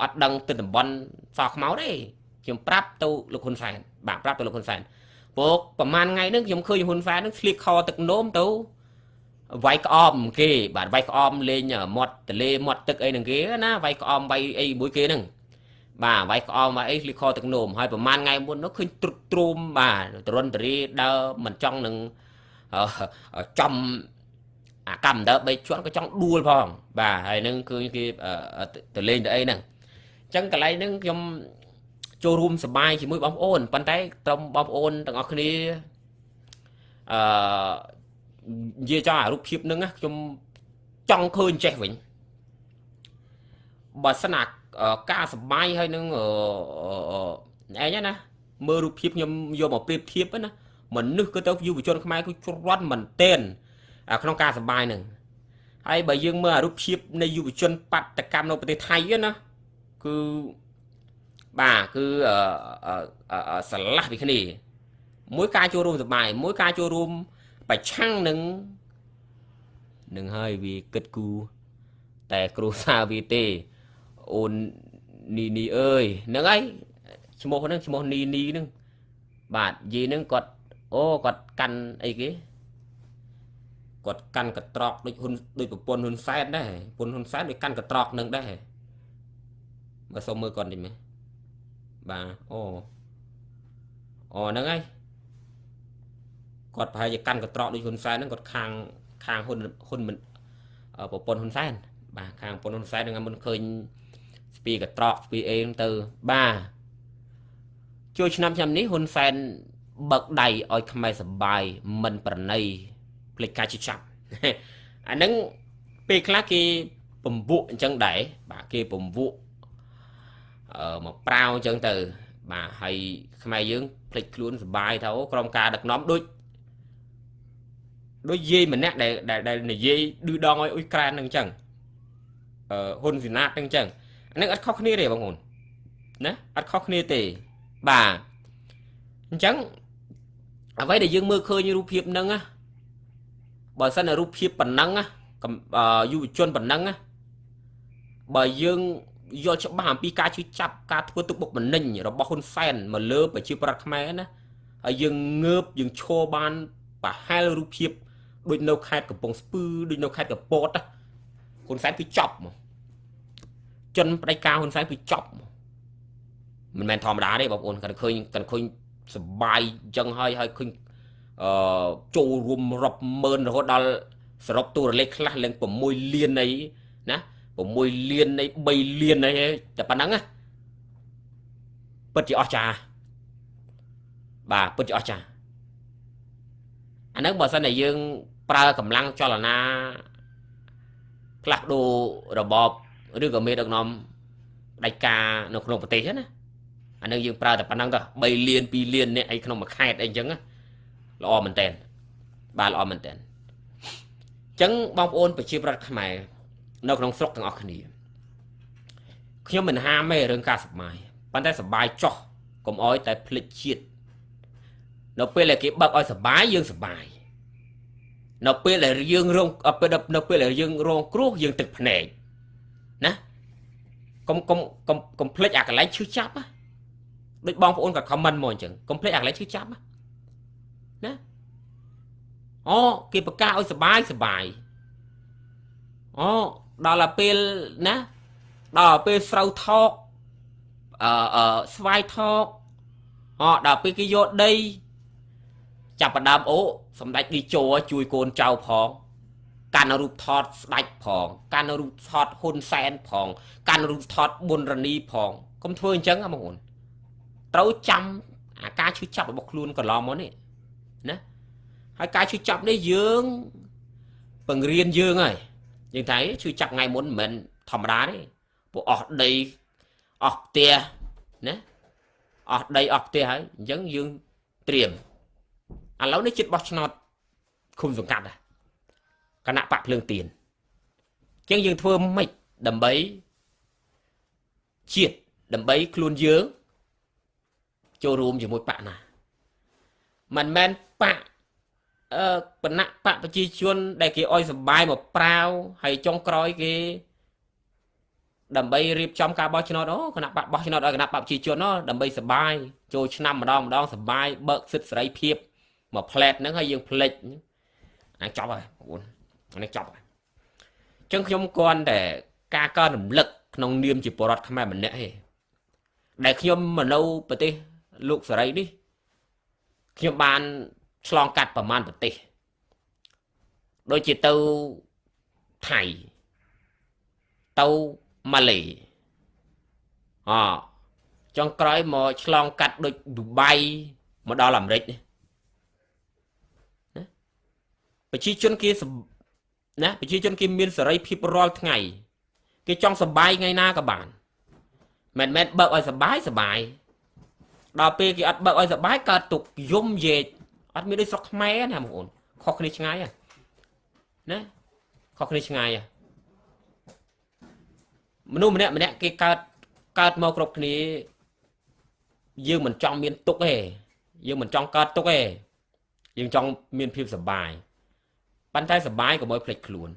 S1: អត់ដឹងទៅតំបន់សខ្មៅទេខ្ញុំប្រាប់ទៅលោកហ៊ុនសែនបាទប្រាប់ទៅលោកហ៊ុនសែនព្រោះប្រហែលថ្ងៃហ្នឹងខ្ញុំឃើញហ៊ុនសែនហ្នឹងឆ្លៀកខទឹកនោមទៅវាយក្អមគេបាទវាយក្អមលេងមាត់ទលេមាត់ទឹកអីហ្នឹងគេណាវាយក្អមវាយអីមួយគេហ្នឹងបាទវាយក្អមវាយអីឆ្លៀកខទឹកនោមហើយប្រហែលថ្ងៃមុននោះឃើញទ្រុតទ្រោមបាទទរនតរីដើរមិនចង់នឹងចំ អាកម្មដើ3ជាន់ក៏ចង់ដួលផងបាទហើយនឹងគឺគេទៅលេងទៅអីហ្នឹងអញ្ចឹងកន្លែងហ្នឹងខ្ញុំចូលរួមសប្បាយជាមួយបងប្អូនប៉ុន្តែត្រឹមបងប្អូនទាំងអស់គ្នាអឺនិយាយចង់អារូបភាពហ្នឹងខ្ញុំចង់ឃើញចេះវិញបើសិនអាការសបាយហើយនឹងឯងណាមើលរូបភាពខ្ញុំយកមកប្រៀបធៀបណាមនុស្សគឺទៅយុវជនខ្មែរគឺច្រត់មែនតែន ក្នុងការសបាយនឹងហើយបើយើងមើលរូបភាពនៃយុវជនបាតកម្មនៅប្រទេសថៃណាគឺបាទគឺស្រឡះពីគ្នា មួយការចូលរួមសបាយមួយការចូលរួមប្រឆាំងនឹងនឹងហើយវាគិតគូតែគ្រូសាវាទេអូននីនីអើយហ្នឹងហើយឈ្មោះហ្នឹងឈ្មោះនីនីហ្នឹងបាទយីហ្នឹងគាត់អូគាត់កាន់អីគេ គាត់កាន់កត្រកដូចហ៊ុនដូចប្រពន្ធហ៊ុនសែនដែរប្រពន្ធហ៊ុនសែនដូចកាន់កត្រកនឹងដែរបើសុំមើលគាត់តិចមើលបាទអូអូហ្នឹងហើយគាត់ប្រហែលជាកាន់កត្រកដូចហ៊ុនសែនហ្នឹងគាត់ខាងខាងហ៊ុនហ៊ុនមិនប្រពន្ធហ៊ុនសែនបាទខាងប្រពន្ធហ៊ុនសែនហ្នឹងមុនឃើញស្ពីកត្រកស្ពីអេទៅបាទជួយឆ្នាំឆ្នាំនេះហ៊ុនសែនបើកដៃឲ្យខ្មែរសបាយមិនប្រណី ភ្លេចការជិះចាប់អាហ្នឹងពេលខ្លះគេពំវក់អញ្ចឹងដែរបាទគេពំវក់អឺមកប្រាវអញ្ចឹងទៅបាទហើយខ្មែរយើងភ្លេចខ្លួនសបាយទៅក្រុមការដឹកនាំដូចដូចយាយម្នាក់ដែលដែលនិយាយឌឺដងឲ្យអ៊ុយក្រែនហ្នឹងអញ្ចឹងអឺហ៊ុនស៊ីណាតហ្នឹងអញ្ចឹងអានឹងអត់ខុសគ្នាទេបងប្អូនណាអត់ខុសគ្នាទេបាទអញ្ចឹងអ្វីដែលយើងមើលឃើញរូបភាពហ្នឹងណា បើសិនរូបភាពប៉ុណ្ណឹងណាយុវជនប៉ុណ្ណឹងណាបើយើងយល់ច្បាស់អំពីការជឿចាប់ការធ្វើទុកបុកម្នេញរបស់ហ៊ុនសែនមកលើប្រជាប្រដ្ឋខ្មែរណាហើយយើងងើបយើងឈរបានប្រហែលរូបភាពដូចនៅខេត្តកំពង់ស្ពឺដូចនៅខេត្តកពតហ៊ុនសែនគឺចប់មកជនបដិការហ៊ុនសែនគឺចប់មិនមែនធម្មតាទេបងប្អូនគាត់ឃើញគាត់ឃើញសបាយអញ្ចឹងហើយហើយឃើញ អឺចូលរួមរាប់ម៉ឺនរហូតដល់សរុបតួលេខខ្លះឡើង6លានអីណា6លាននៃ3លានអីតែប៉ុណ្ណឹងណាពិតជាអស្ចារ្យបាទពិតជាអស្ចារ្យអាហ្នឹងបើសិនតែយើង ប្រើកម្លាំងចលនាផ្លាស់ប្ដូររបបឬក៏មេដឹកនាំផ្ដាច់ការនៅក្នុងប្រទេសណាអានឹងយើងប្រើតែប៉ុណ្ណឹងទៅ3លាន2លានអ្នកអីក្នុងមួយខេត្តអីចឹង ល្អមែនតើបាទល្អមែនតើអញ្ចឹងបងប្អូនប្រជាប្រដ្ឋខ្មែរនៅក្នុងស្រុកទាំងអស់គ្នាខ្ញុំមិនហាមទេរឿងការសបាយប៉ុន្តែសបាយចោះកុំអោយតែភ្លេចជាតិនៅពេលដែលគេបើកឲ្យសបាយយើងសបាយនៅពេលដែលយើងរងនៅពេលដែលយើងរងគ្រោះយើងទឹកភ្នែកណាកុំកុំកុំកុំភ្លេចអាកន្លែងឈឺចាប់ណាដូចបងប្អូនក៏ខមមិនមកអញ្ចឹងកុំភ្លេចអាកន្លែងឈឺចាប់ណា អូគេប្រកាសឲ្យសបាយសបាយអូដល់ទៅពេលណាដល់ទៅពេលស្រូវថោកអឺអឺស្វាយថោកអូដល់ពេលគេយកដី ចាប់ផ្ដើមអូសម្ដេចឌីជោជួយកូនចៅផងកាន់រូបថតស្ដាច់ផងកាន់រូបថតហ៊ុនសែនផងកាន់រូបថតប៊ុនរនីផងកុំធ្វើអញ្ចឹងបងប្អូនត្រូវចាំអាការឈឺចាប់របស់ខ្លួនកន្លងមកនេះណា ហើយការឈឺចាប់នេះយើងបង្រៀនយើងហើយយើងថាឈឺចាប់ថ្ងៃមុនមិនមែនធម្មតាទេពួកអស់ដីអស់ផ្ទះណាអស់ដីអស់ផ្ទះហើយអញ្ចឹងយើងត្រៀមឥឡូវនេះចិត្តបោះឆ្នោតឃុំសង្កាត់ដែរគណៈបកភ្លើងទៀនអញ្ចឹងយើងធ្វើម៉េចដើម្បីជាតិដើម្បីខ្លួនយើងចូលរួមជាមួយបកណាមិនមែនបកអឺ បណៈបកប្រជាជន ដែលគេអោយសបាយមកប្រាវហើយចុងក្រោយគេ ដើម្បីរៀបចំការបោះឆ្នោតអូគណៈបកបោះឆ្នោតឲ្យគណៈបកប្រជាជនអូដើម្បីសបាយចូលឆ្នាំម្ដងម្ដងសបាយបើកសិទ្ធិសេរីភាពមកផ្លែតហ្នឹងហើយយើងផ្លិចអាចប់ហើយបងប្អូនអានេះចប់ហើយអញ្ចឹងខ្ញុំគន់តែការកើរំលឹកក្នុងនាមជាបរដ្ឋខ្មែរម្នាក់ទេដែលខ្ញុំមកនៅប្រទេសលោកសេរីនេះខ្ញុំបាន ឆ្លងកាត់ប្រមាណប្រទេសដូចជាទៅថៃទៅម៉ាឡេអចុងក្រោយមកឆ្លងកាត់ដូចឌូបៃមកដល់អាមេរិកណាប្រជាជនគេណាប្រជាជនគេមានសេរីភាពរាល់ថ្ងៃ គេចង់សបាយថ្ងៃណាក៏បានមិនមែនបើកឲ្យសបាយសបាយដល់ពេលគេអត់បើកឲ្យសបាយកើតទុកយំយេកអ ត់មានដូចស្រុកខ្មែរណាបងប្អូនខុសគ្នាឆ្ងាយណាខុសគ្នាឆ្ងាយមនុស្សម្នាក់ម្នាក់គេកើតកើតមកគ្រប់គ្នាយើងមិនចង់មានទុកទេយើងមិនចង់កើតទុកទេយើងចង់មានភាពសុបាយប៉ុន្តែសុបាយកុំឲ្យភ្លេចខ្លួន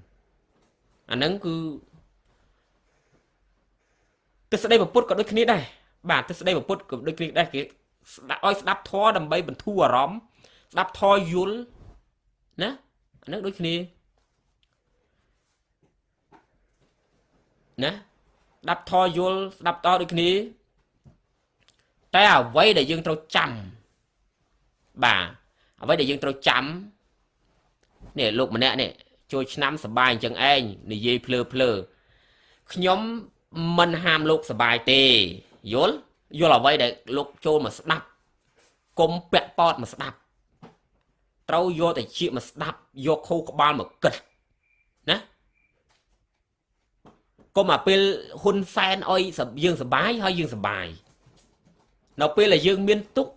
S1: អាហ្នឹងគឺទស្សនៈពុទ្ធក៏ដូចគ្នាដែរបាទទស្សនៈពុទ្ធក៏ដូចគ្នាដែរគេស្ដាប់ឲ្យស្ដាប់ធម៌ដើម្បីបន្ធូរអារម្មណ៍ ស្ដាប់ធម៌យល់ណាអាហ្នឹងដូចគ្នាណាស្ដាប់ធម៌យល់ស្ដាប់តដូចគ្នាតែអ្វីដែលយើងត្រូវចាំបាទអ្វីដែលយើងត្រូវចាំនេះលោកម្នាក់នេះចូលឆ្នាំសបាយអញ្ចឹងឯងនិយាយភ្លើភ្លើខ្ញុំមិនហាមលោកសបាយទេយល់យល់អ្វីដែលលោកចូលមកស្ដាប់គុំពាក់ប៉តមកស្ដាប់ ត្រូវយកតែជាមកស្ដាប់យកខូក្បាលមកគិតណាកុំអាពេលហ៊ុនសែនអុយយើងសបាយហើយយើងសបាយនៅពេលដែលយើងមានទុក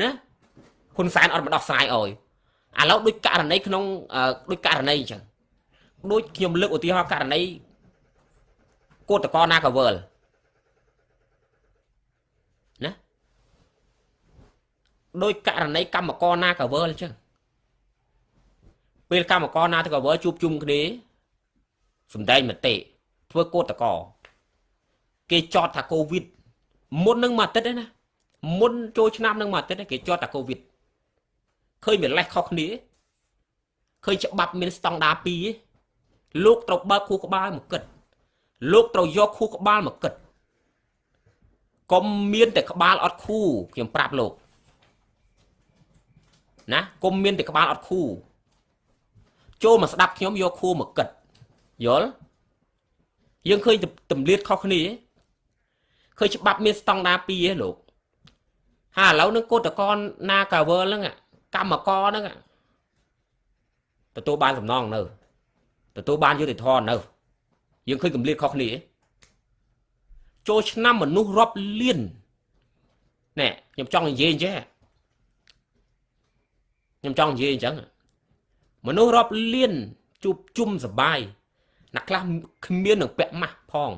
S1: ណាហ៊ុនសែនអត់មកដោះស្រាយអុយឥឡូវដូចករណីក្នុងដូចករណីអញ្ចឹងដូចខ្ញុំលើកឧទាហរណ៍ករណីកោតកោណាកាវើលណា ដោយករណីកម្មករណាកាវើលអញ្ចឹងពេលកម្មករណាកាវើលជួបជុំគ្នាសំដែងមតិធ្វើកោតកោគេចោតថាកូវីដមុននឹងមួយអាទិត្យណាមុនចូលឆ្នាំនឹងមួយអាទិត្យគេចោតថាកូវីដឃើញវាលេះខុសគ្នាឃើញច្បាប់មានស្តង់ដារពីរលោកត្រូវបើកខួរក្បាលមកគិត លោកត្រូវយកខួរក្បាលមកគិតកុំមានតែក្បាលអត់ខួរខ្ញុំប្រាប់លោក ណាកុំមានតែក្បាលអត់ខួរចូលមកស្ដាប់ខ្ញុំយកខួរមកគិតយល់យើងឃើញទម្លាតខុសគ្នាឃើញច្បាប់មានស្តង់ដារពីរឯងលោកហើយឥឡូវនឹងកោតកនណាកាវើលហ្នឹងកម្មករហ្នឹងទទួលបានសំណងនៅទទួលបានយុតិធម៌នៅយើងឃើញកម្រិតខុសគ្នាចូលឆ្នាំមនុស្សរាប់លានណែខ្ញុំចង់និយាយអញ្ចឹង ខ្ញុំចង់និយាយអញ្ចឹងមនុស្សរាប់លានជួបជុំសបាយអ្នកខ្លះគ្មាននឹងពាក់ម៉ាស់ផង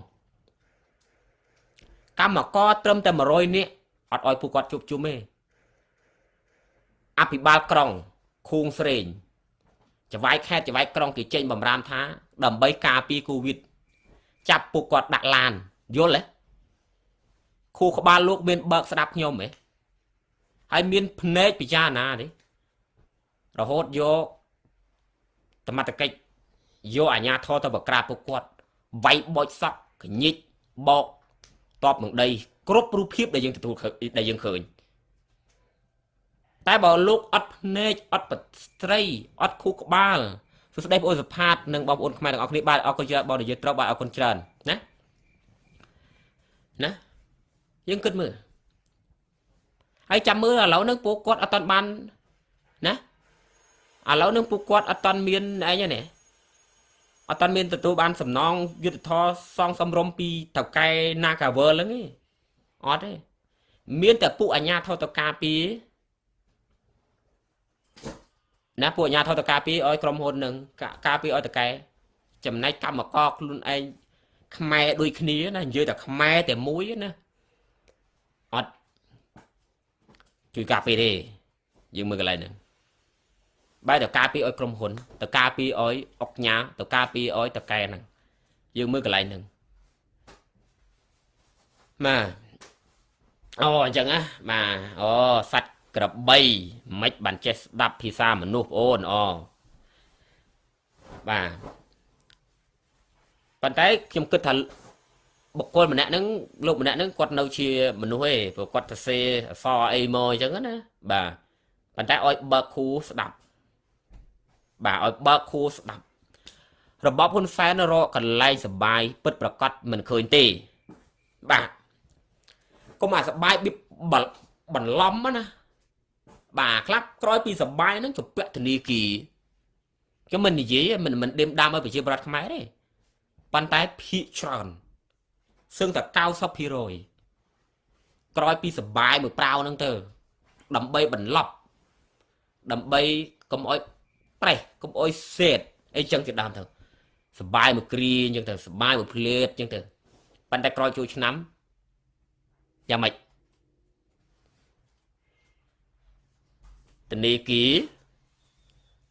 S1: កម្មករត្រឹមតែ100នាក់អត់ឲ្យពួកគាត់ជួបជុំទេអភិបាលក្រុងខួងស្រេងចវាយខេតចវាយក្រុងគេចេញបំរាមថា ដើម្បីការពារកូវីដចាប់ពួកគាត់ដាក់ឡានយល់ទេខួរក្បាលលោកមានបើកស្ដាប់ខ្ញុំហ៎ហើយមានភ្នែកពិចារណាទេ រហូតយកសមត្ថកិច្ចយកអាញាធរទៅបក្រាបពួកគាត់វាយបោចសក់កញិចបោកតបនឹងដី គ្រប់រូបភាពដែលយើងទទួលដែលយើងឃើញតែបើលោកអត់ភ្នែកអត់ស្ត្រីអត់ខួរក្បាលសួស្តីបងអូនសុផាតនិងបងប្អូនខ្មែរទាំងអស់គ្នាបាទអរគុណច្រើនបងនិយាយត្រូវបាទអរគុណច្រើនណាណាយើងគិតមើលហើយចាំមើលឥឡូវហ្នឹងពួកគាត់អត់តាន់បានណា ឥឡូវហ្នឹងពួកគាត់អត់តាន់មានអីទេអត់តាន់មានទទួលបានសំណងយុទ្ធធរសងសំរុំពីតកែ Nagavel ហ្នឹងទេអត់ទេមានតែពួកអាញាធរតកាពីណាពួកអាញាធរតការពីឲ្យក្រុមហ៊ុននឹងការពីឲ្យតកែចំណែកកម្មករខ្លួនឯងខ្មែរដូចគ្នាណានិយាយតែខ្មែរតែមួយណាអត់ជួយការពីទេយើងមើលកន្លែងហ្នឹង បែរទៅការពីឲ្យក្រុមហ៊ុនទៅការពីឲ្យអុកញ៉ាទៅការពីឲ្យតកែហ្នឹងយើងមើលកន្លែងហ្នឹងបាទអូអញ្ចឹងណាបាទអូសัตว์ក្របីមិនបានចេះស្ដាប់ភាសាមនុស្សបងអូនអូបាទប៉ុន្តែខ្ញុំគិតថាបុគ្គលម្នាក់ហ្នឹងលោកម្នាក់ហ្នឹងគាត់នៅជាមនុស្សឯងព្រោះគាត់ទៅសេអសអីមកអញ្ចឹងណាបាទប៉ុន្តែឲ្យបើកគូស្ដាប់ បាទឲ្យបើកគូស្ដាប់របបហ៊ុនសែនរកកន្លែងសបាយពិតប្រកបមិនឃើញទេបាទកុំអាសបាយបៀបបន្លំណាបាទខ្លះក្រោយពីសបាយហ្នឹងជពាក់ធនីគីខ្ញុំមិននិយាយមិនមិនដេមដាមឲ្យប្រជាប្រដ្ឋខ្មែរទេប៉ុន្តែភាកច្រើនសឹងតែ90%ក្រោយពីសបាយមួយប្រាវហ្នឹងទៅដើម្បីបន្លប់ដើម្បីកុំអោយ ប្រេះកុំអោយសេតអីចឹងជាដើមទៅសបាយមួយគ្រាចឹងទៅសបាយមួយភ្លេតចឹងទៅប៉ុន្តែក្រោយចូលឆ្នាំយ៉ាងម៉េចធនីគី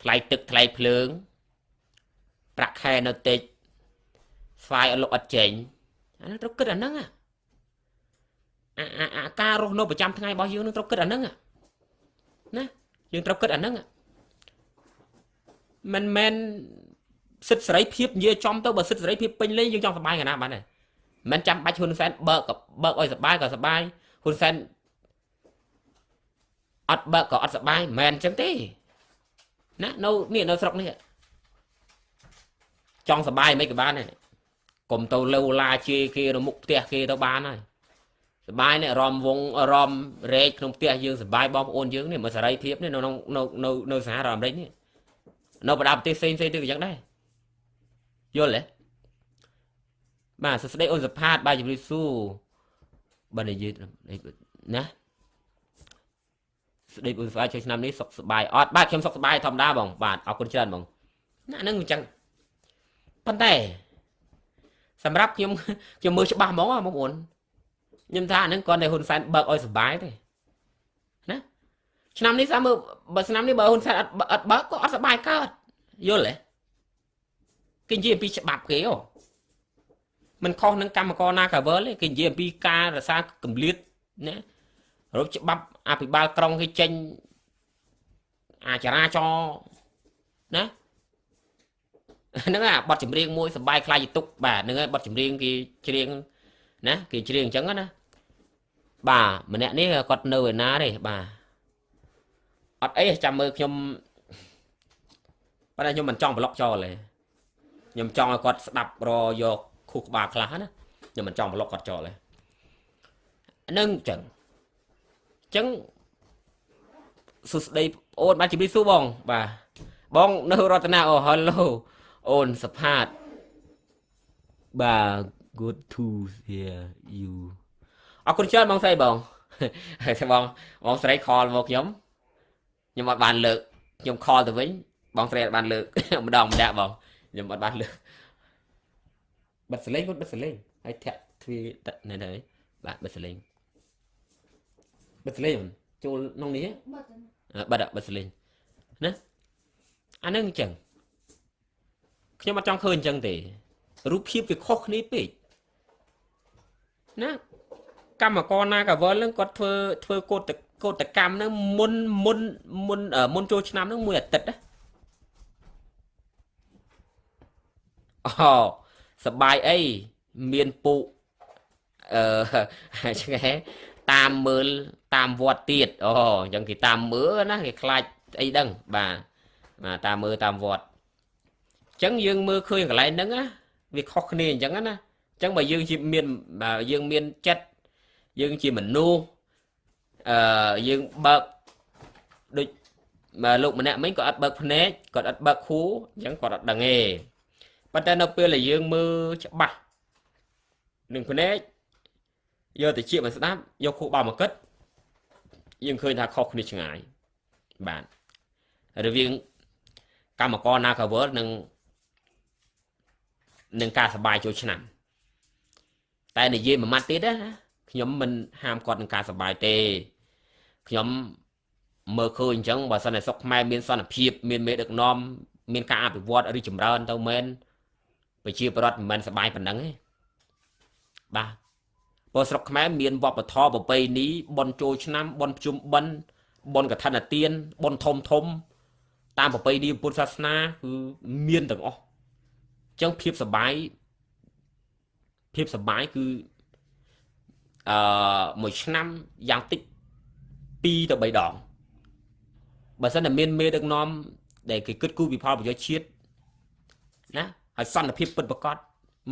S1: ថ្លៃទឹកថ្លៃភ្លើង ប្រាក់ខែនៅតិចស្វាយអត់លុកអត់ចេញអានឹងត្រូវគិតអាហ្នឹងអាអាអាការរស់នៅប្រចាំថ្ងៃរបស់យើងនឹងត្រូវគិតអាហ្នឹងណាយើងត្រូវគិតអាហ្នឹង មិនមែនសិទ្ធិសេរីភាពនិយាយចំទៅបើសិទ្ធិសេរីភាពពេញលេញយើងចង់សុបាយកាលណាបានទេមិនចាំបាច់ហ៊ុនសែនបើកក៏បើកឲ្យសុបាយក៏សុបាយហ៊ុនសែនអត់បើកក៏អត់សុបាយមិនមែនអញ្ចឹងទេណានៅនេះនៅស្រុកនេះចង់សុបាយមិនក៏បានដែរកុំទៅលើឡាជេគេនៅមុខផ្ទះគេទៅបានហើយសបាយនេះអារម្មណ៍វងអារម្មណ៍រែកក្នុងផ្ទះយើងសបាយបងប្អូនយើងនេះមើលសេរីភាពនេះនៅក្នុងនៅនៅនៅសហរដ្ឋអាមេរិកនេះ នៅបណ្ដាប្រទេសផ្សេងផ្សេងទៀតក៏យ៉ាងដែរយល់ទេបាទសួស្តីអូនសផាតបាទជំរាបសួរបាទនិយាយណាស្ដីអូនសផាតជួយឆ្នាំនេះសុខសប្បាយអត់បាទខ្ញុំសុខសប្បាយធម្មតាបង បាទអរគុណច្រើនបងណាហ្នឹងអញ្ចឹងប៉ុន្តែសម្រាប់ខ្ញុំខ្ញុំមើលច្បាស់ហ្មងបងប្អូនខ្ញុំថាអានឹងគាត់តែហ៊ុនសែនបើកឲ្យសុបាយទេណា ឆ្នាំនេះសាមើលបើឆ្នាំនេះបើហ៊ុនសែនអត់អត់បើកក៏អត់សុបាយកើតយល់ទេគេនិយាយអំពីច្បាប់គេអូมันខុសនឹងកម្មករណាកាវលទេគេនិយាយអំពីការរក្សាកម្លៀតណារូបច្បាប់អភិបាលក្រុងគេចេញអាចរាចរណាហ្នឹងអាបတ်ចម្រៀងមួយសបាយខ្លាយទុកបាទហ្នឹងហើយបတ်ចម្រៀងគេច្រៀងណាគេច្រៀងអញ្ចឹងណាបាទម្នាក់នេះគាត់នៅឯណាទេបាទ អត់អីចាំមើលខ្ញុំប៉ុន្តែខ្ញុំមិនចង់ប្លុកចោលទេខ្ញុំចង់ឲ្យគាត់ស្ដាប់រយកខួរក្បាលខ្លះណាខ្ញុំមិនចង់ប្លុកគាត់ចោលទេហ្នឹងអញ្ចឹងអញ្ចឹងសួស្ដីអូនបាទជម្រាបសួរបង បាទបងនៅរតនាអូ hello អូនសផាតបាទ good to hear you អរគុណច្រើនបងស្រីបងហើយបងបងស្រីខលមកខ្ញុំ ខ្ញុំអត់បានលើកខ្ញុំខលទៅវិញបងស្រីអត់បានលើកម្ដងម្នាក់បងខ្ញុំអត់បានលើកបិទសលេងគាត់បិទសលេងហើយធាក់ទ្វានៅនេះបាទបិទសលេងបិទសលេងចូលក្នុងនេះបិទបិទសលេងណាអានឹងអញ្ចឹងខ្ញុំអត់ចង់ឃើញអញ្ចឹងទេរូបភាពវាខុសគ្នាពេកណាកម្មករណាកាវលនឹងគាត់ធ្វើធ្វើកោត កោតកម្មនឹងមុនមុនមុនមុនចូលឆ្នាំនឹងមួយអាទិត្យណាអូសបាយអីមានពូអឺឆ្ងែតាមមើលតាមវត្តទៀតអូអញ្ចឹងគេតាមមើលណាគេខ្លាចអីដឹងបាទបាទតាមមើលតាមវត្តចឹងយើងមើលឃើញកន្លែងហ្នឹងណាវាខុសគ្នាអញ្ចឹងណាអញ្ចឹងបើយើងជាមានបើយើងមានចិត្តយើងជាមនុស្ស អឺយើងបើកដូចមកលោកម្នាក់មិញក៏អត់បើកភ្នែកគាត់អត់បើកខួរអញ្ចឹងគាត់អត់ដឹងទេប៉ុន្តែនៅពេលដែលយើងមើលច្បាស់នឹងភ្នែកយកទៅជាមកស្ដាប់យកខួរបោមកគិតយើងឃើញថាខុសគ្នាឆ្ងាយបាទរវាងកម្មករ Nagaworld និងនឹងការសបាយចូលឆ្នាំ តែនិយាយមួយម៉ាត់ទៀតណាខ្ញុំមិនហាមគាត់នឹងការសបាយទេ ខ្ញុំមើលឃើញអញ្ចឹងបើសិនតែសុកខ្មែរមានសន្តិភាពមានមេដឹកនាំមានការអភិវឌ្ឍឬចម្រើនទៅមែនប្រជាប្រដ្ឋមិនមែនសបាយប៉ុណ្ណឹងទេបាទព្រោះស្រុកខ្មែរមានវប្បធម៌ប្រពៃណីបន់ចូលឆ្នាំបន់ប្រជុំបិណ្ឌបន់កឋិនទានបន់ធំធំ តាមប្រពៃណីពុទ្ធសាសនាគឺមានទាំងអស់អញ្ចឹងភាពសបាយភាពសបាយគឺអឺមួយឆ្នាំយ៉ាងតិច 2ទៅ3ដងបើសិនតែមានមេដឹកនាំដែលគេគិតគូរពីផលប្រយោជន៍ជាតិណាហើយសន្តិភាពពិតប្រាកដ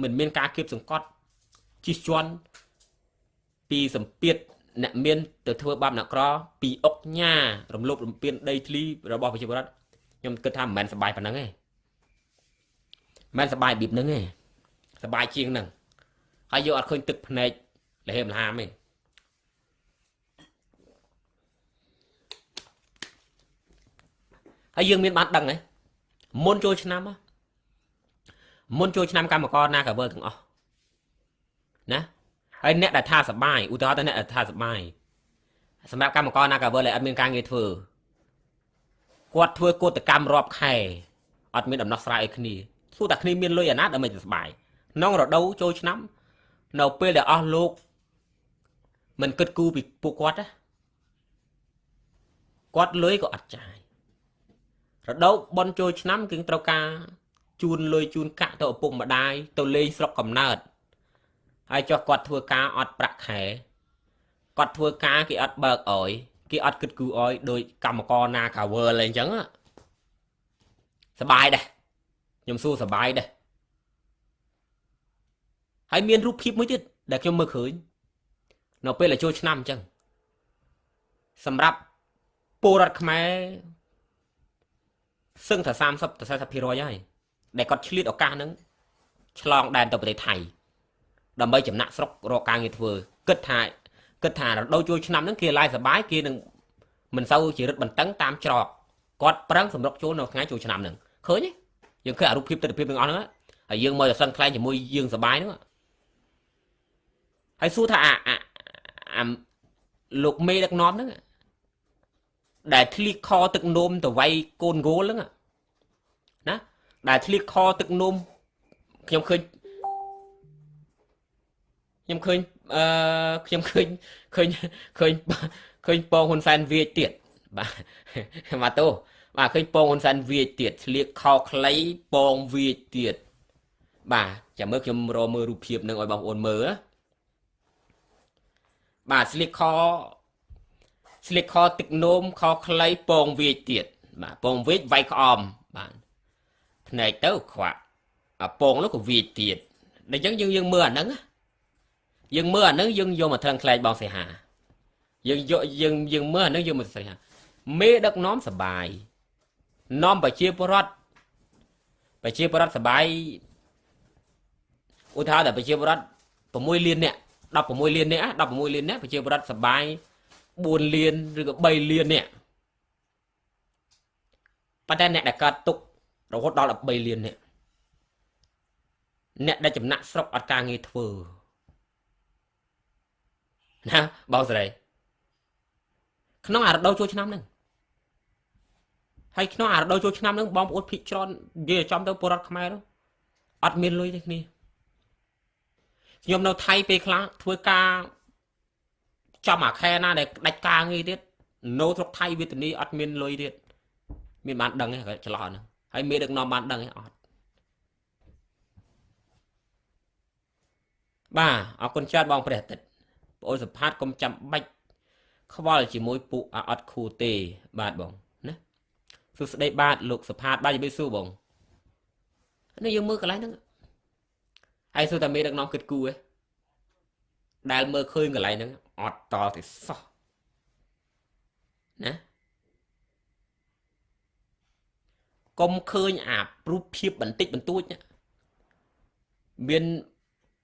S1: មិនមានការគៀបសង្កត់ជិះជាន់ពីសម្ពាធអ្នកមានទៅធ្វើបាបអ្នកក្រពីអុកញ៉ារំលោភរំពានដីធ្លីរបស់ប្រជាពលរដ្ឋខ្ញុំគិតថាមិនមែនសបាយប៉ុណ្ណឹងទេមិនសបាយបៀបហ្នឹងទេសបាយជាងហ្នឹងហើយយកអត់ឃើញទឹកភ្នែកលហេមលហាមទេ ហើយយើងមានបានដឹងហ៎មុនចូលឆ្នាំមុនចូលឆ្នាំកម្មករណាក៏វើទាំងអស់ណាហើយអ្នកដែលថាសបាយឧទាហរណ៍ទៅអ្នកដែលថាសបាយសម្រាប់កម្មករណាក៏វើដែលអត់មានការងារធ្វើគាត់ធ្វើកោតកម្មរាប់ខែអត់មានដំណោះស្រាយឲ្យគ្នាទោះតែគ្នាមានលុយអាណាដើម្បីសបាយក្នុងរដូវចូលឆ្នាំ នៅពេលដែលអស់លោកមិនគិតគូរពីពួកគាត់ណាគាត់លុយក៏អត់ចាយ រដូវបន់ចូលឆ្នាំគឺត្រូវការជូនលុយជូនកាក់ទៅឪពុកម្ដាយទៅលេងស្រុកកំណើតហើយចុះគាត់ធ្វើការអត់ប្រាក់ខែគាត់ធ្វើការគេអត់បើកអយគេអត់គិតគូរអយដោយកម្មករណាកាវើលអីចឹងសបាយដែរខ្ញុំសួរសបាយដែរហើយមានរូបភាពមួយទៀតដែលខ្ញុំមើលឃើញនៅពេលដែលចូលឆ្នាំអញ្ចឹងសម្រាប់ពលរដ្ឋខ្មែរ សឹងតែ30ទៅ40%ហើយដែលគាត់ឆ្លៀតឱកាសហ្នឹងឆ្លងដែនទៅប្រទេសថៃដើម្បីចំណាក់ស្រុករកការងារធ្វើគិតថាគិតថារដូវចូលឆ្នាំហ្នឹងគេឡាយសបាយគេនឹងមិនសូវជារឹតបន្តឹងតាមច្រកគាត់ប្រឹងសម្រុកចូលនៅថ្ងៃចូលឆ្នាំហ្នឹងឃើញទេយើងឃើញអារូបភាពទស្សនភាពទាំងអស់ហ្នឹងហើយយើងមកតែសឹងខ្លែងជាមួយយើងសបាយហ្នឹងហើយសួរថាអាអាលោកមេដឹកនាំហ្នឹង ដែលធ្លៀកខទឹកនោមទៅវាយកូនគោលហ្នឹងណាដែលធ្លៀកខទឹកនោមខ្ញុំឃើញខ្ញុំឃើញអឺខ្ញុំឃើញឃើញឃើញឃើញពងហ៊ុនសែនវាចទៀតបាទមកតោបាទឃើញពងហ៊ុនសែនវាចទៀតឆ្លៀកខខ្លីពងវាចទៀតបាទចាំមើលខ្ញុំរកមើលរូបភាពនឹងឲ្យបងប្អូនមើលណាបាទស្លៀកខ ស្លៀកខទឹកនោមខខ្លីពងវាចទៀតបាទពងវាចវាយក្អមបាទភ្នែកទៅខ្វាក់អាពងនោះក៏វាចទៀតដល់អញ្ចឹងយើងយើងមើលអាហ្នឹងយើងមើលអាហ្នឹងយើងយកមកត្រឹងខ្លែងបងសេហាយើងយកយើងយើងមើលអាហ្នឹងយកមកសេហាមេដឹកនាំសបាយនាំប្រជាពលរដ្ឋប្រជាពលរដ្ឋសបាយឧទាហរណ៍តែប្រជាពលរដ្ឋ6លាននាក់16លាននាក់16លាននាក់ប្រជាពលរដ្ឋសបាយ 4លានឬក៏3លាននាក់ប៉ុន្តែអ្នកដែលកើតទុករហូតដល់13លាននាក់អ្នកដែលចំណាក់ស្រុកអត់ការងារធ្វើណាបងស្រីក្នុងអារដូវចូលឆ្នាំហ្នឹងហើយក្នុងអារដូវចូលឆ្នាំហ្នឹងបងប្អូនភិកច្រើននិយាយចំទៅពលរដ្ឋខ្មែរអត់មានលុយទេគ្នាខ្ញុំនៅថៃពេលខ្លះធ្វើការ ចំអាខែណាដែលដាច់ការងារទៀតនៅស្រុកថៃវេទនីអត់មានលុយទៀតមានបានដឹងទេច្រឡោះហ្នឹងហើយមេដឹកនាំបានដឹងទេអត់បាទអរគុណច្រើនបងព្រះអាទិត្យបងអូនសផាតកុំចាំបាច់ខ្វល់ជាមួយពួកអត់ខូទេ បាទបងណាសួស្ដីបាទលោកសផាតបាទជំរាបសួរបងនេះយើងមើលកន្លែងហ្នឹងហើយសួរតែមេដឹកនាំគិតគូឯងដែលមើលឃើញកន្លែងហ្នឹង អត់តទេសោះណាកុំឃើញអារូបភាពបន្តិចបន្តួចមាន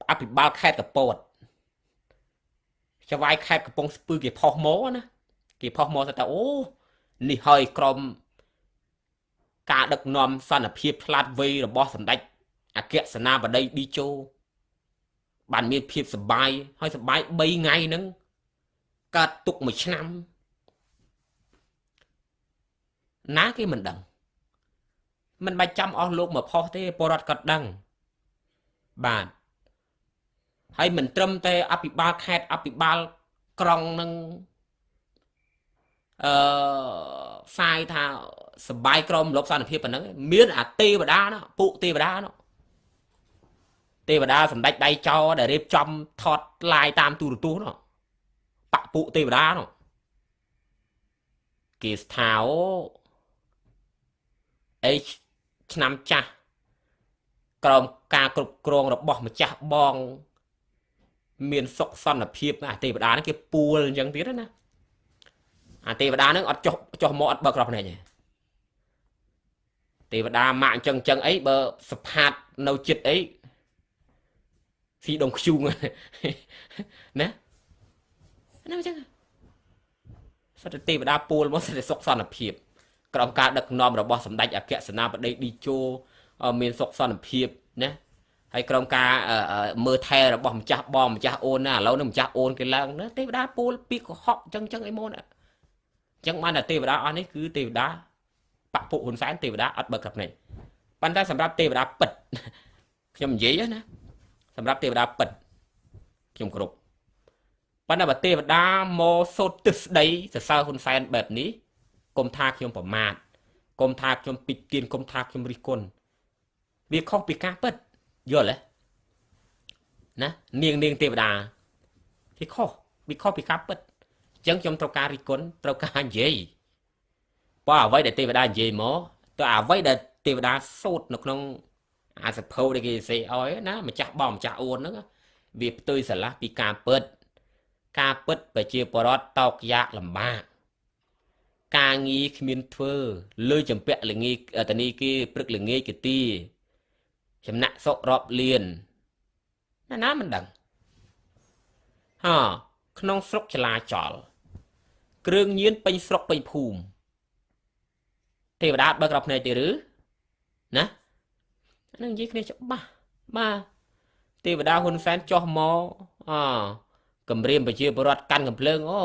S1: អភិបាលខេត្តកពតចវាយខេត្តកំពង់ស្ពឺគេផុសមកណាគេផុសមកថាអូនេះហើយក្រុមការដឹកនាំសន្តិភាពឆ្លាតវៃរបស់សម្ដេចអគ្គសេនាបតីឌីជោបានមានភាពសុបាយហើយសុបាយ3ថ្ងៃហ្នឹង កើតទុកមួយឆ្នាំណាគេមិនដឹងមិនបាច់ចាំអស់លោកមកផុសទេពលរដ្ឋក៏ដឹងបាទហើយមិនត្រឹមតែអភិបាលខេត្តអភិបាលក្រុងនឹងអឺផ្សាយថាសបាយក្រមលោកសន្តិភាពប៉ុណ្ណឹងមានអាទេវតានោះពួកទេវតានោះទេវតាសម្ដេចដៃចោដែលរៀបចំថតឡាយតាមទូរទស្សន៍នោះ បពពួកទេវតានោះគេស្ថាអូអេឆ្នាំចាស់ក្រមការគ្រប់គ្រងរបស់ម្ចាស់បង មានសុខសន្តិភាពអាទេវតាហ្នឹងគេពួលអញ្ចឹងទៀតណាអាទេវតាហ្នឹងអត់ចុះចុះមកអត់បើក្រោះភ្នែកទេទេវតាម៉ាក់អញ្ចឹងអញ្ចឹងអីបើសផាតនៅចិត្តអីស៊ីដងខ្ជូងណា ណាអញ្ចឹងសត្វទេវតាពូលមកសត្វសុខសន្តិភាពក្រោមការដឹកនាំរបស់សម្ដេចអគ្គសេនាបតីឌីជោមានសុខសន្តិភាពណាហើយក្រុមការមើលថែរបស់ម្ចាស់បងម្ចាស់អូនណាឥឡូវនេះម្ចាស់អូនគេឡើងណាទេវតាពូលពីកុហកអញ្ចឹងអញ្ចឹងអីមកណាអញ្ចឹងបានតែទេវតាអស់នេះគឺទេវតាបពុហ៊ុនសែនទេវតាអត់បើកកាប់ភ្នែកប៉ុន្តែសម្រាប់ទេវតាពិតខ្ញុំនិយាយណាសម្រាប់ទេវតាពិតខ្ញុំគ្រប់ ប៉ុន្តែបើទេវតាមកសូត្រទិសដីសរសើរហ៊ុនសែនបែបនេះកុំថាខ្ញុំប្រមាថកុំថាខ្ញុំពិគៀនកុំថាខ្ញុំរិះគន់វាខុសពីការពិតយល់ទេណានាងនាងទេវតាវាខុសវាខុសពីការពិតអញ្ចឹងខ្ញុំត្រូវការរិះគន់ត្រូវការនិយាយបើអ្វីដែលទេវតានិយាយមកទៅអ្វីដែលទេវតាសូត្រនៅក្នុងអាសភៅដែលគេសេឲ្យណាម្ចាស់បងម្ចាស់អួនហ្នឹងវាផ្ទុយស្រឡះពីការពិត ការពិតប្រជាពលរដ្ឋតោកយ៉ាកលំបាកការងារគ្មានធ្វើលើចម្ពាក់លងាតនីគេព្រឹកលងាយគទីចំណាក់សុករាប់លៀនណាណាមិនដឹងហ៎ក្នុងស្រុកចលាចល គ្រឿងញៀនពេញស្រុកពេញភូមិទេវតាបើក្រភ្នែកទេឬណានឹងនិយាយគ្នាច្បាស់បាទទេវតាហ៊ុនសែនចោះមកអ គម្រាមប្រជាពលរដ្ឋកាន់កំភ្លើងអូ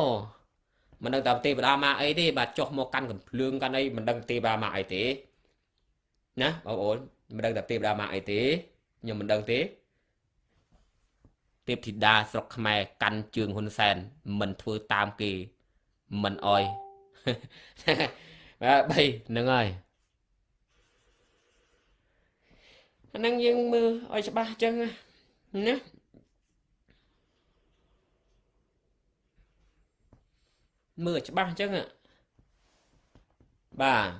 S1: មិនដឹងថាទេវតាមកអីទេបាទចុះមកកាន់កំភ្លើងកាន់អីមិនដឹងទេវតាមកអីទេណាបងប្អូនមិនដឹងថាទេវតាមកអីទេខ្ញុំមិនដឹងទេទេពធីតាស្រុកខ្មែរកាន់ជើងហ៊ុនសែនមិនធ្វើតាមគេមិនអោយបាទបីហ្នឹងហើយអាហ្នឹងយើងមើលឲ្យច្បាស់អញ្ចឹងណា មើលច្បាស់អញ្ចឹងបាទ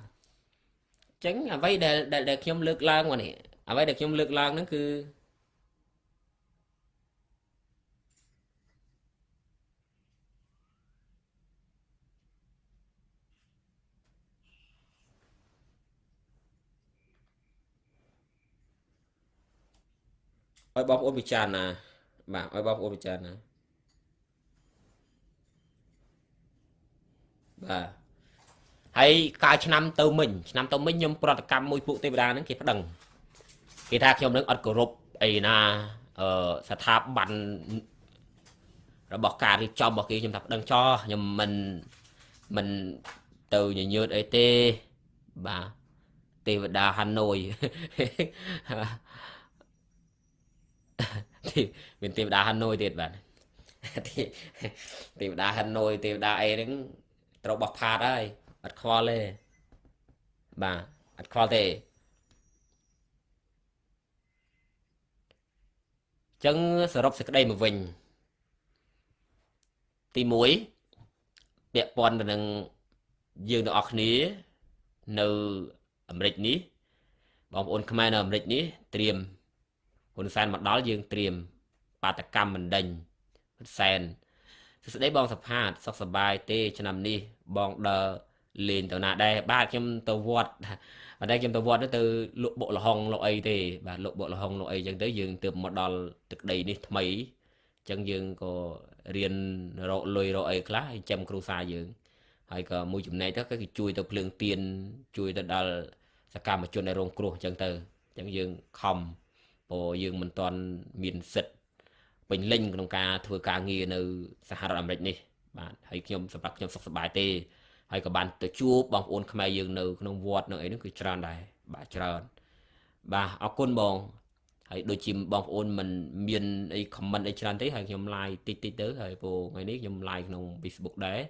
S1: អញ្ចឹងអ្វីដែលដែលខ្ញុំលើកឡើងមកនេះអ្វីដែលខ្ញុំលើកឡើងហ្នឹងគឺឲ្យបងប្អូនពិចារណាបាទឲ្យបងប្អូនពិចារណា បាទហើយកាលឆ្នាំទៅមិញឆ្នាំទៅមិញខ្ញុំប្រតិកម្មមួយពួកទេវតាហ្នឹងគេប្តឹងគេថាខ្ញុំនឹងអត់គោរពអីណាអឺស្ថាប័នរបស់ការរៀបចំរបស់គេខ្ញុំថាប្តឹងចោះខ្ញុំមិនមិនទៅញញើតអីទេបាទទេវតាហាណូយមានទេវតាហាណូយទៀតបាទទេវតាហាណូយទេវតាអីហ្នឹង ត្រូវបោះផាតហើយអត់ខ្វល់ទេបាទអត់ខ្វល់ទេចឹងសរុបសេចក្តីមកវិញទី1ពាក់ព័ន្ធទៅនឹងយើងទាំងអស់គ្នា នៅអាមេរិកនេះបងប្អូនខ្មែរនៅអាមេរិកនេះត្រៀមហ៊ុនសែនមកដល់យើងត្រៀមបាតកម្មមិនដេញហ៊ុនសែន សួស្តីបងសផាតសុខសប្បាយទេ ឆ្នាំនេះបងដើរលេងទៅណាដែរបាទខ្ញុំទៅវត្តប៉ុន្តែខ្ញុំទៅវត្តទៅលក់បុកលហុងលក់អីទេបាទលក់បុកលហុងលក់អីចឹងទៅយើងទើបមកដល់ទឹកដីនេះថ្មីចឹងយើងក៏រៀនរកលុយរកអីខ្លះហើយចាំគ្រូសាយើងហើយក៏មួយចំណែកទៅគឺជួយទៅភ្លើងទៀនជួយទៅដល់សកម្មជនដែលរងគ្រោះចឹងទៅចឹងយើងខំព្រោះយើងមិនទាន់មានសិទ្ធិ ពេញលេញក្នុងការធ្វើការងារនៅសហរដ្ឋអាមេរិកនេះបាទហើយខ្ញុំសម្រាប់ខ្ញុំសុខសប្បាយទេហើយក៏បានទៅជួបបងប្អូនខ្មែរយើងនៅក្នុងវត្តនៅអីហ្នឹងគឺច្រើនដែរបាទច្រើនបាទអរគុណបងហហើយដូចជាបងប្អូនមិនមានអី comment អីច្រើនទេហើយខ្ញុំ live តិចតិចទៅហើយព្រោះថ្ងៃនេះខ្ញុំ live ក្នុង Facebook ដែរ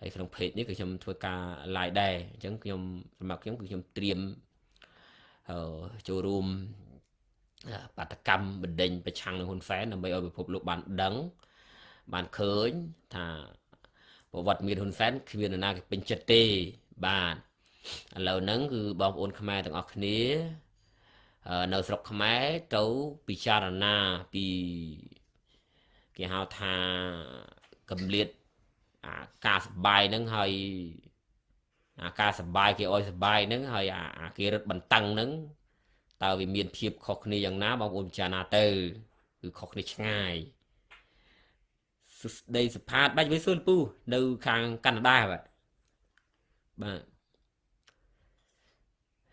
S1: ហើយក្នុង page នេះគឺខ្ញុំធ្វើការ live ដែរអញ្ចឹងខ្ញុំសម្រាប់ខ្ញុំគឺខ្ញុំត្រៀមអឺចូលរួម បាតកម្មបណ្ដេញប្រឆាំងនឹងហ៊ុនសែនដើម្បីឲ្យពិភពលោកបានដឹង បានឃើញថាប្រវត្តិមានហ៊ុនសែនគ្មាននរណាគេពេញចិត្តទេបាទឥឡូវហ្នឹងគឺបងប្អូនខ្មែរទាំងអស់គ្នានៅស្រុកខ្មែរទៅពិចារណាពីគេហៅថាកំលៀតអាការសបាយហ្នឹងហើយអាការសបាយគេអោយសបាយហ្នឹងហើយអាគេរត់បន្តឹងហ្នឹង តើវាមានភាពខុសគ្នាយ៉ាងណាបងប្អូនពិចារណាទៅគឺខុសគ្នាឆ្ងាយសួស្ដីសផាតបាច់វិសុលពូនៅខាងកាណាដាបាទបាទ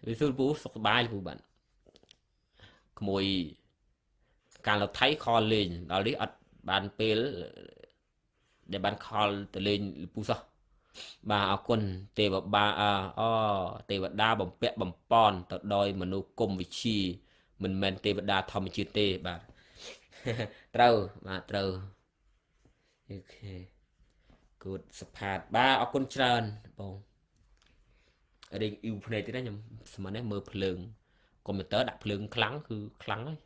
S1: វិសុលពូសុខសប្បាយពូបាទក្មួយការលោកថៃខលលេងដល់នេះអត់បានពេលដែលបានខលទៅលេងពូសោះ បាទអរគុណទេវបាអទេវតាបំពាក់បំពន់ទៅដោយមនុស្សគុំវិជាមិនមែនទេវតាធម្មជាតិទេបាទត្រូវបាទត្រូវអូខេគូតសផាតបាទអរគុណច្រើនបងរៀងអ៊ីវភ្នែកទៀតណាខ្ញុំស្មាននេះមើលភ្លើងកុំព្យូទ័រដាក់ភ្លើងខ្លាំងគឺខ្លាំងហើយ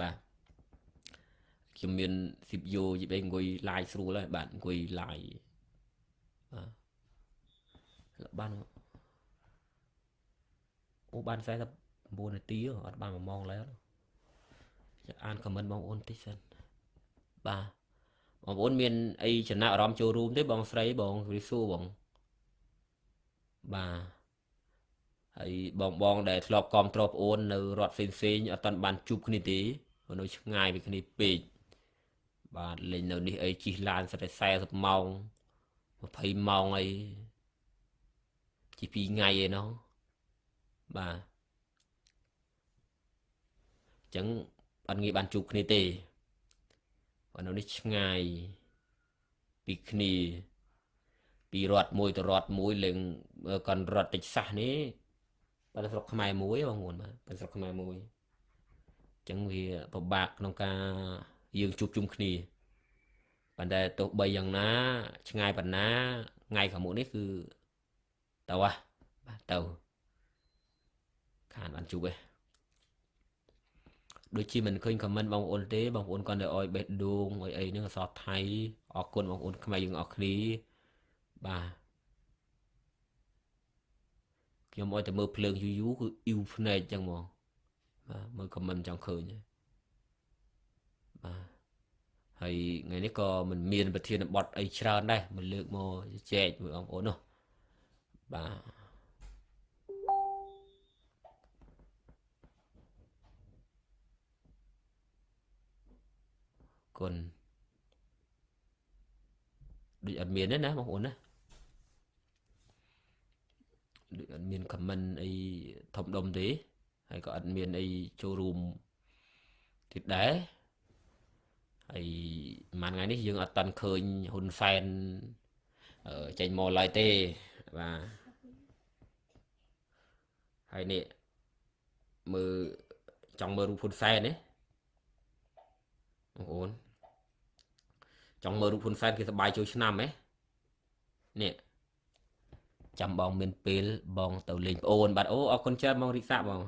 S1: បាទខ្ញុំមាន CPU យីបេអង្គុយ live ស្រួលហើយបាទអង្គុយ live បាទ លបានអូបាន49នាទីអត់បាន1ម៉ោងឡើយចាអានខមមិនបងប្អូនតិចសិនបាទបងប្អូនមានអីចំណាប់អារម្មណ៍ចូលរួមទេបងស្រីបងរីសួរបងបាទហើយបងបងដែលធ្លាប់គ្រប់គ្រងប្អូននៅរដ្ឋផ្សេងផ្សេងអត់តាន់បានជួបគ្នាទេនៅឆ្ងាយពីគ្នាពេកបាទលេងនៅនេះអីជីះឡានសិតតែ40ម៉ោង20ម៉ោងអី ជា2ថ្ងៃឯណោះបាទអញ្ចឹងអត់ងាយបានជួបគ្នាទេបើនៅនេះឆ្ងាយពីគ្នាពីរដ្ឋមួយទៅរដ្ឋមួយលេងកនរដ្ឋតិចសាសនេះបើស្រុកខ្មែរមួយបងប្អូនបាទបើស្រុកខ្មែរមួយអញ្ចឹងវាពិបាកក្នុងការយើងជួបជុំគ្នាប៉ុន្តែទោះបីយ៉ាងណា ឆ្ងាយប៉ុណ្ណាថ្ងៃខាងមុខនេះគឺ ទៅហ่ะបាទទៅខានបានជួបឯងដូចជាមិនឃើញខមមិនបងប្អូនទេបងប្អូនគាត់ទៅអោយបេះដូងអីអីហ្នឹងអសរថៃអរគុណបងប្អូនខ្មែរយើងអរគ្នាបាទខ្ញុំអោយតែមើលភ្លើងយូរយូរគឺអ៊ីវភ្នែកចឹងហ្មងបាទមើលខមមិនចង់ឃើញបាទហើយថ្ងៃនេះក៏មិនមានប្រធានបទអីច្រើនដែរមកលើកមកចែកមួយបងប្អូននោះ បាទគុណដូចអត់មានទេណាបងប្អូនណាដូចអត់មានខមមិនអីធំដុំទេហើយក៏អត់មានអីចូលរួមទៀតដែរហើយមួយថ្ងៃនេះយើងអត់តាន់ឃើញហ៊ុនសែនចេញមកឡើយទេ បាទហើយនេះមើលចង់មើលរូបហ៊ុនសែនទេបងប្អូនចង់មើលរូបហ៊ុនសែនគេសប្បាយចូលឆ្នាំហ៎នេះចាំបងមានពេលបងទៅលេងប្អូនបាទអូអរគុណច្រើនបងរិកសាបង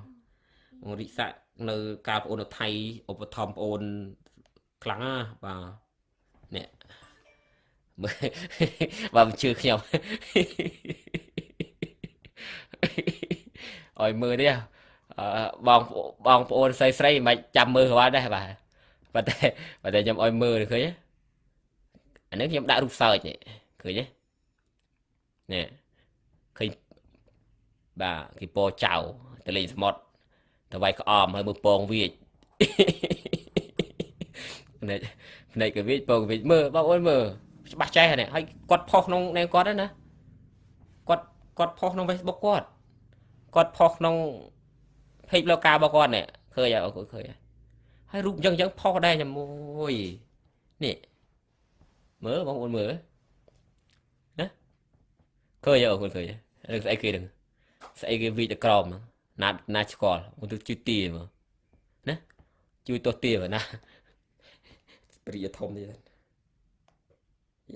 S1: បងរិកសានៅកាលប្អូននៅថៃឧបត្ថម្ភប្អូនខ្លាំងណាបាទនេះមើល បើមិនជឿខ្ញុំអើយមើលនេះបងបងប្អូនស្រីស្រីមិនចាំមើលគាត់ដែរបាទប៉ុន្តែប៉ុន្តែខ្ញុំឲ្យមើលឃើញទេអានេះខ្ញុំដាក់រូបសើចនេះឃើញទេនេះឃើញបាទគេពោចៅទៅលេងសមុទ្រទៅវាយក្អមហើយមើលពងវាចភ្នែកភ្នែកកវិចពងវិចមើលបងអូនមើល ច្បាស់ចេះហ្នឹងហើយគាត់ផុសក្នុងនេះគាត់ណាគាត់គាត់ផុសក្នុង Facebook គាត់គាត់ផុសក្នុង page លោកការរបស់គាត់នេះឃើញអើឃើញហើយរូបអញ្ចឹងអញ្ចឹងផុសដែរញមួយនេះមើលបងប្អូនមើលណាឃើញអើឃើញឃើញរឿងស្អីគេហ្នឹងស្អីគេវីតក្រមណាណាឆ្កល់មកទៅជិះទីមើលណាជួយទោះទាបើណារីកធំទៀត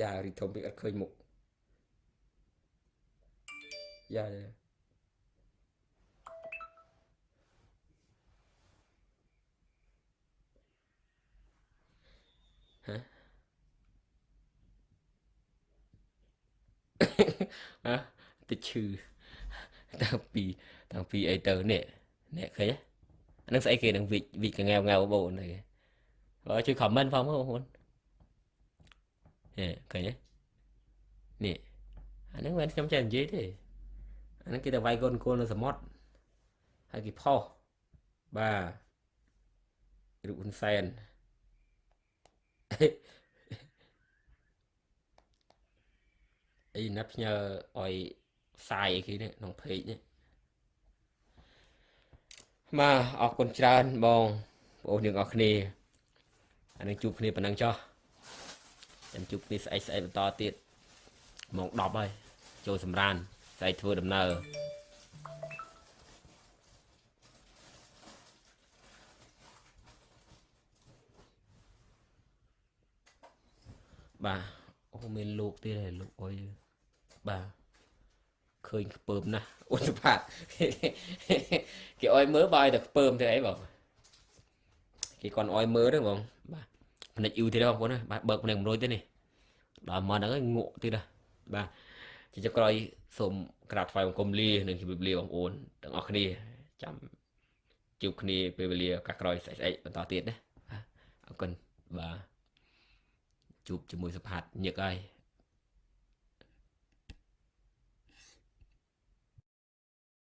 S1: យ៉ារីកធំពេកអត់ឃើញមុខយ៉ាយ៉ាហ៎អើទៅឈឺតាំងពីតាំងពីអីទៅនេះនេះឃើញអានឹងស្អីគេនឹងវិចវិចកងែវងែវបូននេះបើជួយ comment ផងបងប្អូន នេះឃើញទេនេះអានឹងមិនខ្ញុំចេះនិយាយទេអានឹងគេទៅវាយកូនគោលនៅសមុទ្រហើយគេផុសបាទរូបហ៊ុនសែនអីណាត់ផ្ញើឲ្យផ្សាយអីគេនេះក្នុងเพจនេះមកអរគុណច្រើនបងបងប្អូនទាំងអស់គ្នាអានឹងជួបគ្នាប៉ុណ្ណឹងចុះ ចាំជួបគ្នាស្អែកស្អែកបន្តទៀតម៉ោង10ហើយចូលសម្រានស្អែកធ្វើដំណើរបាទអូមានលោកទៀតហើយលោកអុយបាទឃើញខ្ពើមណាស់អូនសុផាតគេអុយមើលបើឲ្យតែខ្ពើមទេអីបងគេគាត់អុយមើលទេបងបាទ ផ្នែកយូទៀតបងប្អូនបាទបើកផ្នែក100ទេនេះដល់មកហ្នឹងងក់ទៀតណាបាទជាចុងក្រោយសូមក្រាបថ្វាយបង្គំលានិងជម្រាបលាបងប្អូនទាំងអស់គ្នាចាំជួបគ្នាពេលវេលាឱកាសក្រោយស្អែកស្អែកបន្តទៀតណាអរគុណបាទជួបជាមួយសុផាតញឹកហើយ